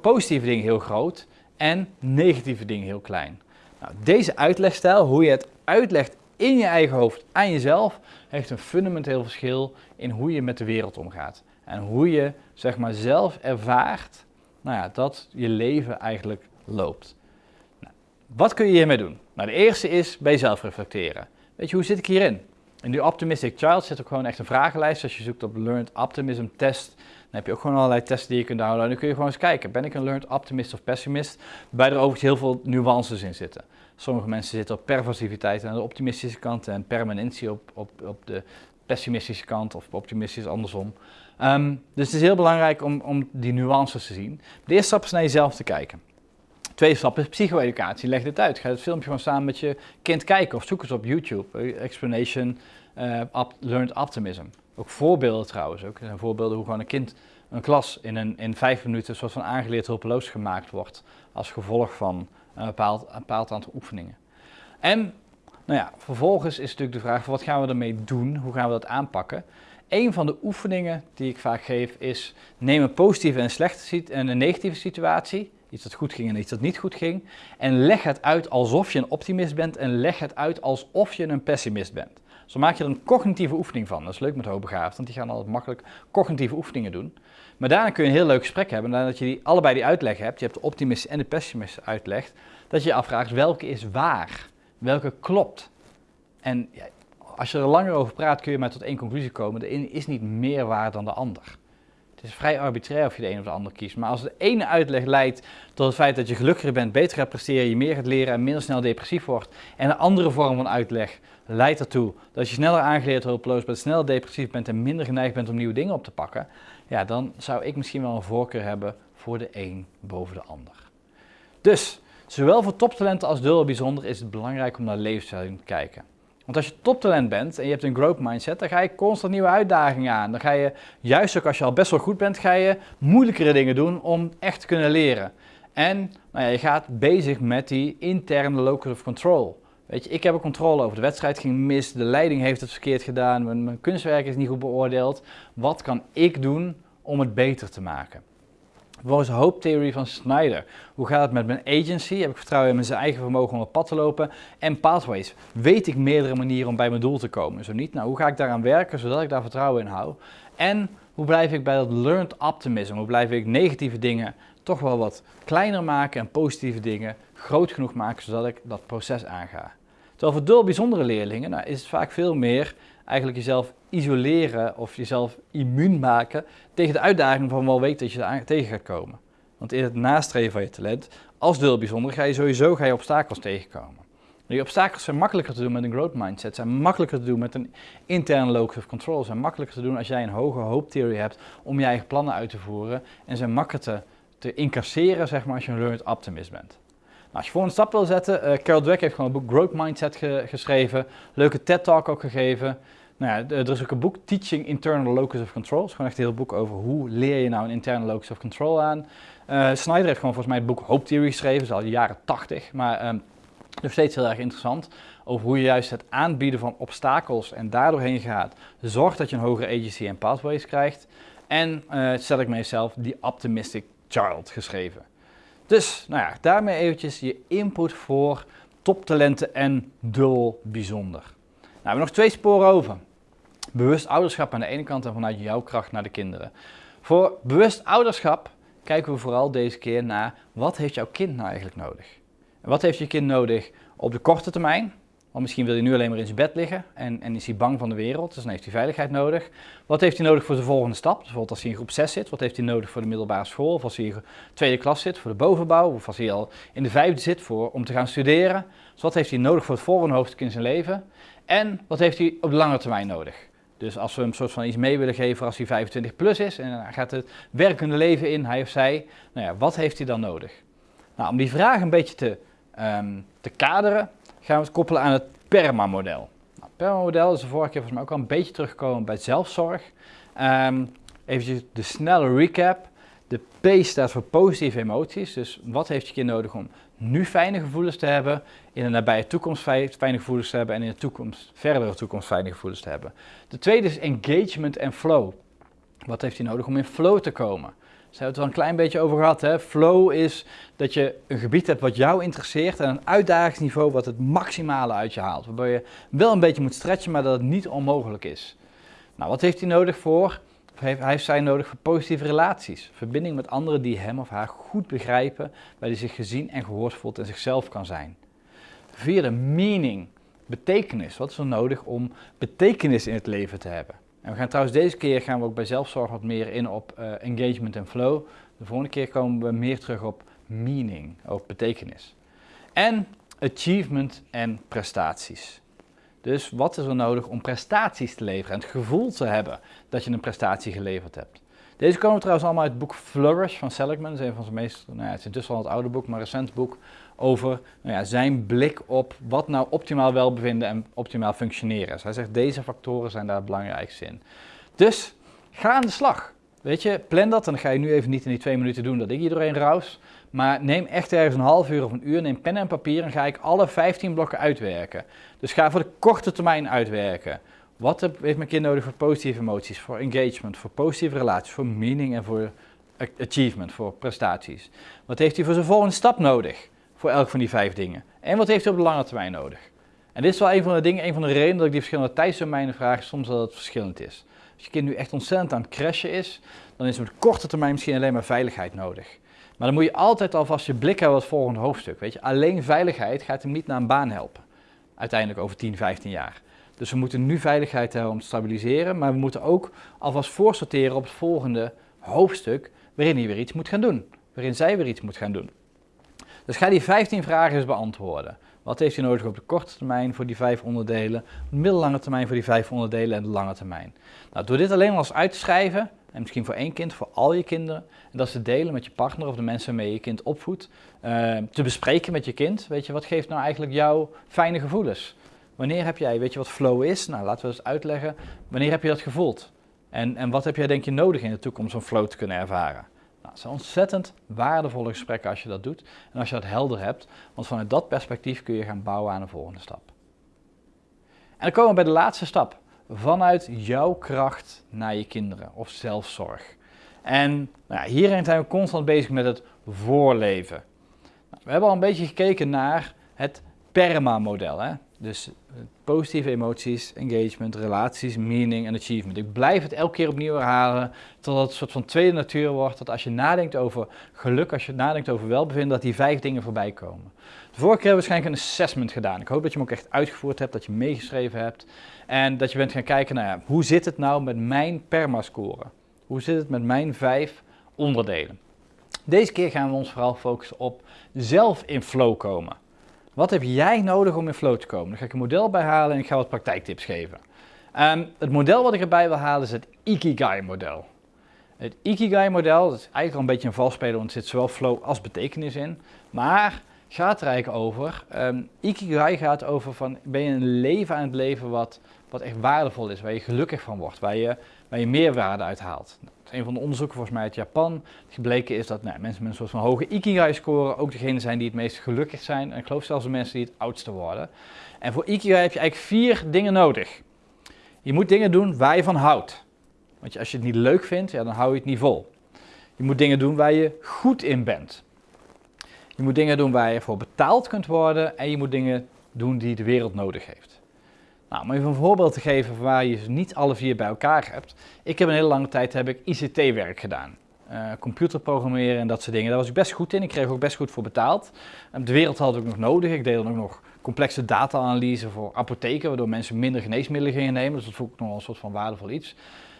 positieve dingen heel groot en negatieve dingen heel klein. Nou, deze uitlegstijl, hoe je het uitlegt in je eigen hoofd aan jezelf, heeft een fundamenteel verschil in hoe je met de wereld omgaat. En hoe je zeg maar zelf ervaart nou ja, dat je leven eigenlijk loopt. Nou, wat kun je hiermee doen? Nou, de eerste is bij jezelf reflecteren. Weet je, hoe zit ik hierin? In die Optimistic Child zit ook gewoon echt een vragenlijst. Als je zoekt op Learned Optimism Test, dan heb je ook gewoon allerlei testen die je kunt downloaden. Dan kun je gewoon eens kijken, ben ik een Learned Optimist of Pessimist? Waarbij er overigens heel veel nuances in zitten. Sommige mensen zitten op pervasiviteit aan de optimistische kant en permanentie op, op, op de pessimistische kant of optimistisch andersom. Um, dus het is heel belangrijk om, om die nuances te zien. De eerste stap is naar jezelf te kijken. Tweede stap is psycho-educatie. Leg dit uit. Ga het filmpje gewoon samen met je kind kijken of zoek eens op YouTube. Eh, explanation uh, Learned Optimism. Ook voorbeelden trouwens. Ook. Er zijn voorbeelden hoe gewoon een kind, een klas in, een, in vijf minuten een soort van aangeleerd hulpeloos gemaakt wordt. Als gevolg van een bepaald, een bepaald aantal oefeningen. En nou ja, vervolgens is natuurlijk de vraag, wat gaan we ermee doen? Hoe gaan we dat aanpakken? Een van de oefeningen die ik vaak geef is, neem een positieve en, slechte, en een negatieve situatie, iets dat goed ging en iets dat niet goed ging, en leg het uit alsof je een optimist bent en leg het uit alsof je een pessimist bent. Zo maak je er een cognitieve oefening van. Dat is leuk met hoogbegaafd, want die gaan altijd makkelijk cognitieve oefeningen doen. Maar daarna kun je een heel leuk gesprek hebben, nadat je die, allebei die uitleg hebt, je hebt de optimist en de pessimist uitleg, dat je je afvraagt welke is waar, welke klopt. En ja, als je er langer over praat, kun je maar tot één conclusie komen. De ene is niet meer waar dan de ander. Is vrij arbitrair of je de een of de ander kiest. Maar als de ene uitleg leidt tot het feit dat je gelukkiger bent, beter gaat presteren, je meer gaat leren en minder snel depressief wordt. En een andere vorm van uitleg leidt ertoe dat je sneller aangeleerd hulpeloos bent, sneller depressief bent en minder geneigd bent om nieuwe dingen op te pakken. Ja, dan zou ik misschien wel een voorkeur hebben voor de een boven de ander. Dus, zowel voor toptalenten als dubbel bijzonder is het belangrijk om naar levensstijl te kijken. Want als je toptalent bent en je hebt een growth mindset, dan ga je constant nieuwe uitdagingen aan. Dan ga je, juist ook als je al best wel goed bent, ga je moeilijkere dingen doen om echt te kunnen leren. En nou ja, je gaat bezig met die interne locus of control. Weet je, ik heb een controle over. De wedstrijd ging mis, de leiding heeft het verkeerd gedaan, mijn kunstwerk is niet goed beoordeeld. Wat kan ik doen om het beter te maken? Volgens de Hope Theory van Snyder. Hoe gaat het met mijn agency? Heb ik vertrouwen in mijn eigen vermogen om op pad te lopen? En pathways. Weet ik meerdere manieren om bij mijn doel te komen? Zo niet, nou hoe ga ik daaraan werken zodat ik daar vertrouwen in hou? En hoe blijf ik bij dat learned optimism? Hoe blijf ik negatieve dingen toch wel wat kleiner maken en positieve dingen groot genoeg maken zodat ik dat proces aanga? Terwijl voor dol bijzondere leerlingen nou, is het vaak veel meer eigenlijk jezelf isoleren of jezelf immuun maken tegen de uitdaging van wel weten dat je er tegen gaat komen. Want in het nastreven van je talent, als deel bijzonder, ga je sowieso ga je obstakels tegenkomen. Die obstakels zijn makkelijker te doen met een growth mindset, zijn makkelijker te doen met een interne locus of control, zijn makkelijker te doen als jij een hoge hope theory hebt om je eigen plannen uit te voeren en zijn makkelijker te, incasseren zeg maar, als je een learned optimist bent. Nou, als je voor een stap wil zetten, uh, Carol Dweck heeft gewoon een boek Growth Mindset geschreven, leuke TED Talk ook gegeven. Nou er is ook een boek, Teaching Internal Locus of Control. Het is gewoon echt een heel boek over hoe leer je nou een interne locus of control aan. Uh, Snyder heeft gewoon volgens mij het boek Hope Theory geschreven, dat is al de jaren 80. Maar um, Dus steeds heel erg interessant over hoe je juist het aanbieden van obstakels en daardoorheen gaat, zorgt dat je een hogere agency en pathways krijgt. En uh, stel ik mezelf die optimistic child geschreven. Dus, nou ja, daarmee eventjes je input voor toptalenten en dul bijzonder. Nou, we hebben nog twee sporen over. Bewust ouderschap aan de ene kant en vanuit jouw kracht naar de kinderen. Voor bewust ouderschap kijken we vooral deze keer naar wat heeft jouw kind nou eigenlijk nodig? En wat heeft je kind nodig op de korte termijn? Want misschien wil hij nu alleen maar in zijn bed liggen en, en is hij bang van de wereld, dus dan heeft hij veiligheid nodig. Wat heeft hij nodig voor de volgende stap? Bijvoorbeeld als hij in groep 6 zit, wat heeft hij nodig voor de middelbare school? Of als hij in de tweede klas zit voor de bovenbouw? Of als hij al in de vijfde zit voor, om te gaan studeren? Dus wat heeft hij nodig voor het volgende hoofdstuk in zijn leven? En wat heeft hij op de lange termijn nodig? Dus als we hem soort van iets mee willen geven als hij 25 plus is en hij gaat het werkende leven in, hij of zij, nou ja, wat heeft hij dan nodig? Nou, om die vraag een beetje te, um, te kaderen, gaan we het koppelen aan het PERMA-model. Nou, PERMA-model is de vorige keer volgens mij ook al een beetje teruggekomen bij zelfzorg. Um, even de snelle recap. De P staat voor positieve emoties. Dus wat heeft je nodig om nu fijne gevoelens te hebben, in de nabije toekomst fijne gevoelens te hebben en in de toekomst, verdere toekomst fijne gevoelens te hebben. De tweede is engagement en flow. Wat heeft hij nodig om in flow te komen? Daar hebben we het wel een klein beetje over gehad. Hè? Flow is dat je een gebied hebt wat jou interesseert en een uitdagingsniveau wat het maximale uit je haalt. Waarbij je wel een beetje moet stretchen, maar dat het niet onmogelijk is. Nou, wat heeft hij nodig voor? Hij heeft zij nodig voor positieve relaties. Verbinding met anderen die hem of haar goed begrijpen, waar hij zich gezien en gehoord voelt en zichzelf kan zijn. Vierde, meaning, betekenis. Wat is er nodig om betekenis in het leven te hebben? En we gaan trouwens deze keer gaan we ook bij zelfzorg wat meer in op uh, engagement en flow. De volgende keer komen we meer terug op meaning, op betekenis. En achievement en prestaties. Dus wat is er nodig om prestaties te leveren en het gevoel te hebben dat je een prestatie geleverd hebt. Deze komen trouwens allemaal uit het boek Flourish van Seligman. Dat is een van zijn meest, nou ja, het is intussen al het oude boek, maar recent boek over nou ja, zijn blik op wat nou optimaal welbevinden en optimaal functioneren is. Hij zegt deze factoren zijn daar het belangrijkste in. Dus ga aan de slag. Weet je, plan dat en dan ga je nu even niet in die twee minuten doen dat ik iedereen raus. Maar neem echt ergens een half uur of een uur, neem pen en papier en ga ik alle 15 blokken uitwerken. Dus ga voor de korte termijn uitwerken. Wat heeft mijn kind nodig voor positieve emoties, voor engagement, voor positieve relaties, voor meaning en voor achievement, voor prestaties? Wat heeft hij voor zijn volgende stap nodig? Voor elk van die vijf dingen. En wat heeft hij op de lange termijn nodig? En dit is wel een van de dingen, een van de redenen dat ik die verschillende tijdsdomeinen vraag, soms dat het verschillend is. Als je kind nu echt ontzettend aan het crashen is, dan is op de korte termijn misschien alleen maar veiligheid nodig. Maar dan moet je altijd alvast je blik hebben op het volgende hoofdstuk. Weet je, alleen veiligheid gaat hem niet naar een baan helpen. Uiteindelijk over 10, 15 jaar. Dus we moeten nu veiligheid hebben om te stabiliseren, maar we moeten ook alvast voorsorteren op het volgende hoofdstuk waarin hij weer iets moet gaan doen. Waarin zij weer iets moet gaan doen. Dus ga die 15 vragen eens beantwoorden. Wat heeft hij nodig op de korte termijn voor die vijf onderdelen, middellange termijn voor die vijf onderdelen en de lange termijn? Nou, door dit alleen al eens uit te schrijven, en misschien voor één kind, voor al je kinderen, en dat ze delen met je partner of de mensen waarmee je kind opvoedt, uh, te bespreken met je kind, weet je, wat geeft nou eigenlijk jouw fijne gevoelens? Wanneer heb jij, weet je wat flow is? Nou, laten we eens uitleggen. Wanneer heb je dat gevoeld? En, en wat heb jij denk je nodig in de toekomst om flow te kunnen ervaren? Het zijn ontzettend waardevolle gesprekken als je dat doet en als je dat helder hebt, want vanuit dat perspectief kun je gaan bouwen aan de volgende stap. En dan komen we bij de laatste stap. Vanuit jouw kracht naar je kinderen of zelfzorg. En nou ja, hierin zijn we constant bezig met het voorleven. Nou, we hebben al een beetje gekeken naar het PERMA-model. Dus positieve emoties, engagement, relaties, meaning en achievement. Ik blijf het elke keer opnieuw herhalen, totdat het een soort van tweede natuur wordt. Dat als je nadenkt over geluk, als je nadenkt over welbevinden, dat die vijf dingen voorbij komen. De vorige keer hebben we waarschijnlijk een assessment gedaan. Ik hoop dat je hem ook echt uitgevoerd hebt, dat je meegeschreven hebt. En dat je bent gaan kijken naar ja, hoe zit het nou met mijn PERMA-score? Hoe zit het met mijn vijf onderdelen? Deze keer gaan we ons vooral focussen op zelf in flow komen. Wat heb jij nodig om in flow te komen? Dan ga ik een model bij halen en ik ga wat praktijktips geven. Um, het model wat ik erbij wil halen is het Ikigai-model. Het Ikigai-model is eigenlijk al een beetje een valspeler, want er zit zowel flow als betekenis in. Maar gaat er eigenlijk over, um, Ikigai gaat over van, ben je een leven aan het leven wat, wat echt waardevol is, waar je gelukkig van wordt, waar je, waar je meerwaarde uit haalt. Een van de onderzoeken volgens mij uit Japan. Gebleken is dat nou, mensen met een soort van hoge Ikigai scoren ook degene zijn die het meest gelukkig zijn. En ik geloof zelfs de mensen die het oudste worden. En voor Ikigai heb je eigenlijk vier dingen nodig. Je moet dingen doen waar je van houdt. Want als je het niet leuk vindt, ja, dan hou je het niet vol. Je moet dingen doen waar je goed in bent. Je moet dingen doen waar je voor betaald kunt worden. En je moet dingen doen die de wereld nodig heeft. Nou, om even een voorbeeld te geven waar je ze niet alle vier bij elkaar hebt. Ik heb een hele lange tijd heb ik ICT-werk gedaan. Uh, computerprogrammeren en dat soort dingen. Daar was ik best goed in. Ik kreeg ook best goed voor betaald. De wereld had ik nog nodig. Ik deed dan ook nog complexe data-analyse voor apotheken, waardoor mensen minder geneesmiddelen gingen nemen. Dus dat vond ik nog wel een soort van waardevol iets.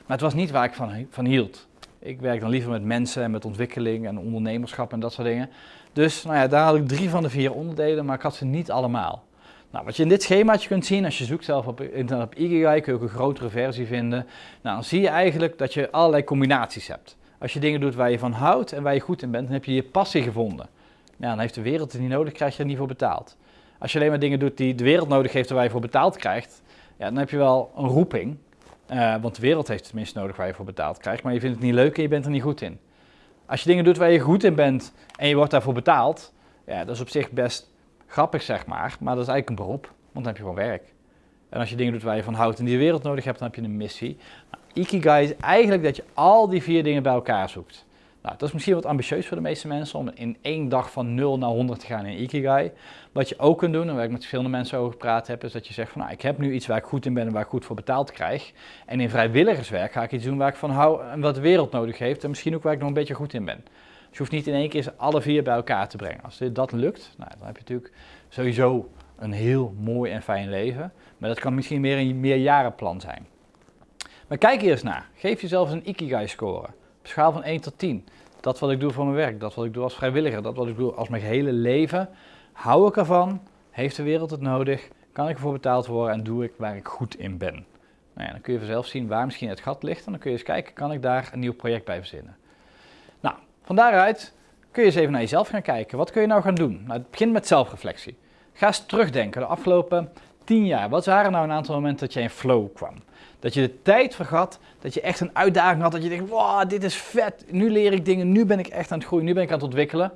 Maar het was niet waar ik van, van hield. Ik werk dan liever met mensen en met ontwikkeling en ondernemerschap en dat soort dingen. Dus nou ja, daar had ik drie van de vier onderdelen, maar ik had ze niet allemaal. Nou, wat je in dit schemaatje kunt zien, als je zoekt zelf op internet op Ikigai, kun je ook een grotere versie vinden. Nou, dan zie je eigenlijk dat je allerlei combinaties hebt. Als je dingen doet waar je van houdt en waar je goed in bent, dan heb je je passie gevonden. Dan heeft de wereld het niet nodig, krijg je er niet voor betaald. Als je alleen maar dingen doet die de wereld nodig heeft en waar je voor betaald krijgt, ja, dan heb je wel een roeping. Uh, want de wereld heeft het tenminste nodig waar je voor betaald krijgt, maar je vindt het niet leuk en je bent er niet goed in. Als je dingen doet waar je goed in bent en je wordt daarvoor betaald, ja, dat is op zich best grappig zeg maar, maar dat is eigenlijk een beroep, want dan heb je gewoon werk. En als je dingen doet waar je van houdt en die de wereld nodig hebt, dan heb je een missie. Nou, Ikigai is eigenlijk dat je al die vier dingen bij elkaar zoekt. Nou, dat is misschien wat ambitieus voor de meeste mensen om in één dag van 0 naar 100 te gaan in Ikigai. Wat je ook kunt doen, en waar ik met verschillende mensen over gepraat heb, is dat je zegt van nou, ik heb nu iets waar ik goed in ben en waar ik goed voor betaald krijg. En in vrijwilligerswerk ga ik iets doen waar ik van hou en wat de wereld nodig heeft en misschien ook waar ik nog een beetje goed in ben. Je hoeft niet in één keer alle vier bij elkaar te brengen. Als dat lukt, nou, dan heb je natuurlijk sowieso een heel mooi en fijn leven. Maar dat kan misschien meer een meerjarenplan zijn. Maar kijk eerst naar. Geef jezelf een Ikigai score. Op schaal van 1 tot 10 dat wat ik doe voor mijn werk, dat wat ik doe als vrijwilliger, dat wat ik doe als mijn hele leven, hou ik ervan? Heeft de wereld het nodig? Kan ik ervoor betaald worden en doe ik waar ik goed in ben? Nou ja, dan kun je vanzelf zien waar misschien het gat ligt en dan kun je eens kijken, kan ik daar een nieuw project bij verzinnen? Van daaruit kun je eens even naar jezelf gaan kijken. Wat kun je nou gaan doen? Nou, het begint met zelfreflectie. Ga eens terugdenken, de afgelopen tien jaar. Wat waren nou een aantal momenten dat je in flow kwam? Dat je de tijd vergat, dat je echt een uitdaging had, dat je denkt, wow, dit is vet, nu leer ik dingen, nu ben ik echt aan het groeien, nu ben ik aan het ontwikkelen.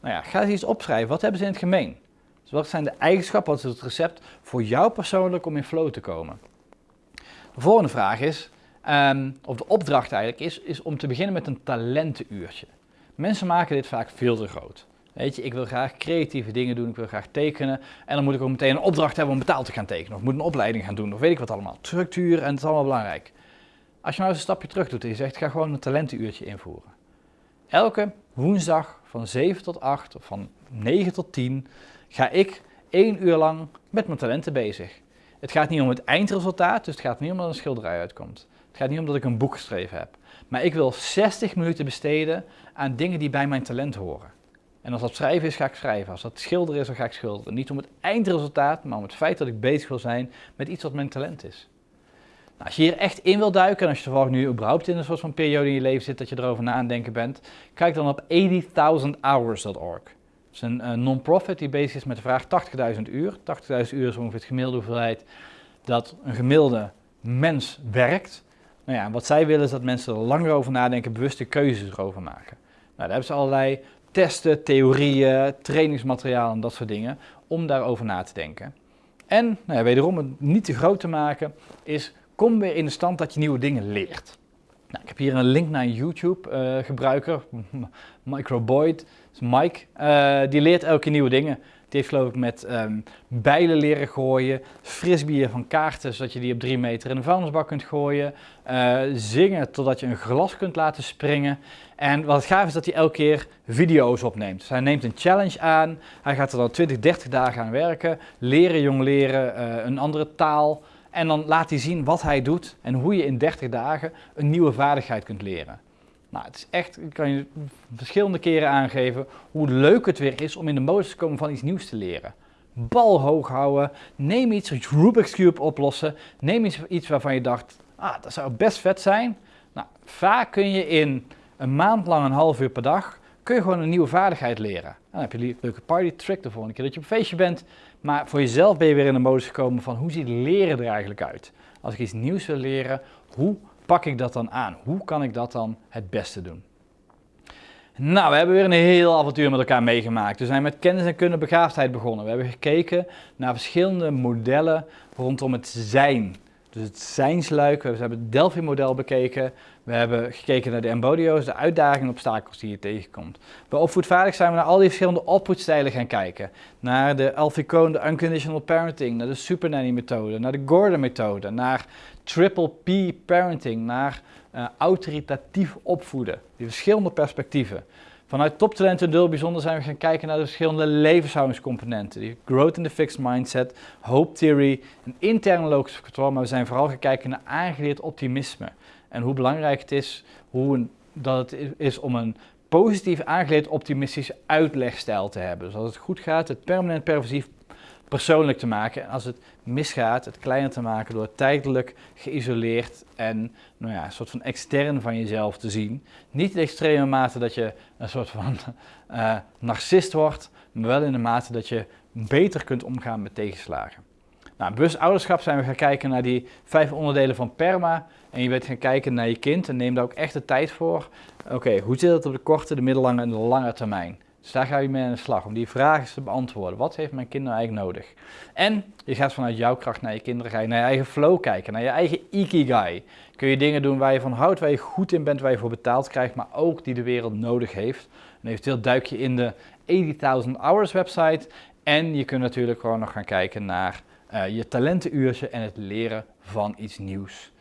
Nou ja, ga eens iets opschrijven, wat hebben ze in het gemeen? Dus wat zijn de eigenschappen, wat is het recept voor jou persoonlijk om in flow te komen? De volgende vraag is, um, of de opdracht eigenlijk is, is om te beginnen met een talentenuurtje. Mensen maken dit vaak veel te groot. Weet je, ik wil graag creatieve dingen doen, ik wil graag tekenen. En dan moet ik ook meteen een opdracht hebben om betaald te gaan tekenen. Of moet een opleiding gaan doen, of weet ik wat allemaal. Structuur en het is allemaal belangrijk. Als je nou eens een stapje terug doet en je zegt, ga gewoon een talentenuurtje invoeren. Elke woensdag van 7 tot 8 of van 9 tot 10 ga ik één uur lang met mijn talenten bezig. Het gaat niet om het eindresultaat, dus het gaat niet om dat een schilderij uitkomt. Het gaat niet om dat ik een boek geschreven heb. Maar ik wil 60 minuten besteden aan dingen die bij mijn talent horen. En als dat schrijven is, ga ik schrijven. Als dat schilderen is, dan ga ik schilderen. Niet om het eindresultaat, maar om het feit dat ik bezig wil zijn met iets wat mijn talent is. Nou, als je hier echt in wil duiken, en als je toevallig nu überhaupt in een soort van periode in je leven zit dat je erover na aan denken bent, kijk dan op 80.000hours.org. Het is een, non-profit die bezig is met de vraag 80.000 uur. 80.000 uur is ongeveer het gemiddelde hoeveelheid dat een gemiddelde mens werkt. Nou ja, wat zij willen is dat mensen er langer over nadenken, bewuste keuzes erover maken. Nou, daar hebben ze allerlei testen, theorieën, trainingsmateriaal en dat soort dingen, om daarover na te denken. En nou ja, wederom het niet te groot te maken, is kom weer in de stand dat je nieuwe dingen leert. Nou, ik heb hier een link naar een YouTube-gebruiker, uh, [laughs] Microboyd, Mike, uh, die leert elke nieuwe dingen. Die heeft geloof ik met um, bijlen leren gooien, frisbeeën van kaarten zodat je die op drie meter in een vuilnisbak kunt gooien, uh, zingen totdat je een glas kunt laten springen. En wat gaaf is dat hij elke keer video's opneemt. Dus hij neemt een challenge aan, hij gaat er dan 20, 30 dagen aan werken, leren, jong leren, uh, een andere taal. En dan laat hij zien wat hij doet en hoe je in 30 dagen een nieuwe vaardigheid kunt leren. Nou, het is echt, ik kan je verschillende keren aangeven hoe leuk het weer is om in de modus te komen van iets nieuws te leren. Bal hoog houden, neem iets, Rubik's Cube oplossen, neem iets, iets waarvan je dacht, ah, dat zou best vet zijn. Nou, vaak kun je in een maand lang, een half uur per dag, kun je gewoon een nieuwe vaardigheid leren. Dan heb je een leuke party trick de volgende keer dat je op een feestje bent. Maar voor jezelf ben je weer in de modus gekomen van hoe ziet leren er eigenlijk uit? Als ik iets nieuws wil leren, hoe pak ik dat dan aan? Hoe kan ik dat dan het beste doen? Nou, we hebben weer een heel avontuur met elkaar meegemaakt. We zijn met kennis en kunde begaafdheid begonnen. We hebben gekeken naar verschillende modellen rondom het zijn. Dus het zijnsluik, we hebben het Delphi-model bekeken. We hebben gekeken naar de embodio's, de uitdagingen en obstakels die je tegenkomt. Bij opvoedvaardig zijn we naar al die verschillende opvoedstijlen gaan kijken. Naar de Alfie de Unconditional Parenting, naar de Super Nanny methode, naar de Gordon methode, naar Triple P Parenting, naar uh, autoritatief opvoeden. Die verschillende perspectieven. Vanuit toptalent en deel bijzonder zijn we gaan kijken naar de verschillende levenshoudingscomponenten. Die growth in the fixed mindset, hope theory, een interne logische controle, maar we zijn vooral gaan kijken naar aangeleerd optimisme. En hoe belangrijk het is hoe dat het is om een positief aangeleerd optimistische uitlegstijl te hebben. Dus als het goed gaat, het permanent pervasief persoonlijk te maken. En als het misgaat, het kleiner te maken door tijdelijk geïsoleerd en nou ja, een soort van extern van jezelf te zien. Niet in de extreme mate dat je een soort van uh, [laughs] narcist wordt, maar wel in de mate dat je beter kunt omgaan met tegenslagen. Nou, bewust ouderschap zijn we gaan kijken naar die vijf onderdelen van PERMA. En je bent gaan kijken naar je kind en neem daar ook echt de tijd voor. Oké, hoe zit het op de korte, de middellange en de lange termijn? Dus daar ga je mee aan de slag om die vragen te beantwoorden. Wat heeft mijn kinderen eigenlijk nodig? En je gaat vanuit jouw kracht naar je kinderen, je naar je eigen flow kijken, naar je eigen ikigai. Kun je dingen doen waar je van houdt, waar je goed in bent, waar je voor betaald krijgt, maar ook die de wereld nodig heeft. En eventueel duik je in de 80.000 Hours website. En je kunt natuurlijk gewoon nog gaan kijken naar je talentenuurtje en het leren van iets nieuws.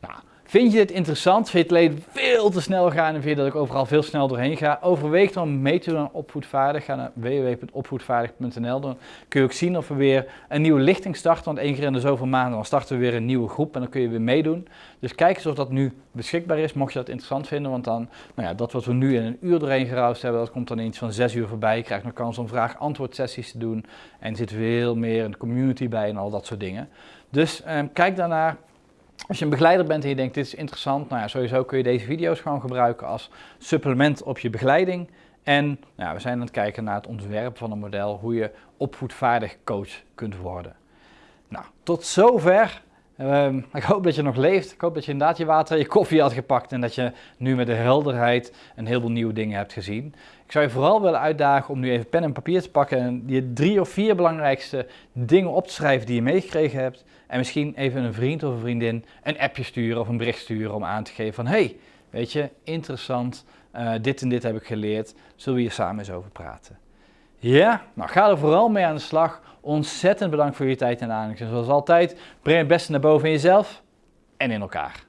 Nou, Vind je dit interessant? Vind je het leven veel te snel gaan en vind je dat ik overal veel snel doorheen ga? Overweeg dan mee te doen aan opvoedvaardig. Ga naar www.opvoedvaardig.nl. Dan kun je ook zien of we weer een nieuwe lichting starten. Want één keer in de zoveel maanden dan starten we weer een nieuwe groep en dan kun je weer meedoen. Dus kijk eens of dat nu beschikbaar is, mocht je dat interessant vinden. Want dan, nou ja, dat wat we nu in een uur doorheen geroust hebben, dat komt dan iets van zes uur voorbij. Je krijgt nog kans om vraag-antwoord sessies te doen. En er zit veel meer een community bij en al dat soort dingen. Dus eh, kijk daarnaar. Als je een begeleider bent en je denkt dit is interessant, nou ja, sowieso kun je deze video's gewoon gebruiken als supplement op je begeleiding. En nou ja, we zijn aan het kijken naar het ontwerp van een model, hoe je opvoedvaardig coach kunt worden. Nou, tot zover. Ehm, ik hoop dat je nog leeft. Ik hoop dat je inderdaad je water en je koffie had gepakt en dat je nu met de helderheid een heleboel nieuwe dingen hebt gezien. Ik zou je vooral willen uitdagen om nu even pen en papier te pakken en je drie of vier belangrijkste dingen op te schrijven die je meegekregen hebt. En misschien even een vriend of een vriendin een appje sturen of een bericht sturen om aan te geven van hey, weet je, interessant, uh, dit en dit heb ik geleerd, zullen we hier samen eens over praten. Ja, nou ga er vooral mee aan de slag. Ontzettend bedankt voor je tijd en aandacht. En zoals altijd, breng het beste naar boven in jezelf en in elkaar.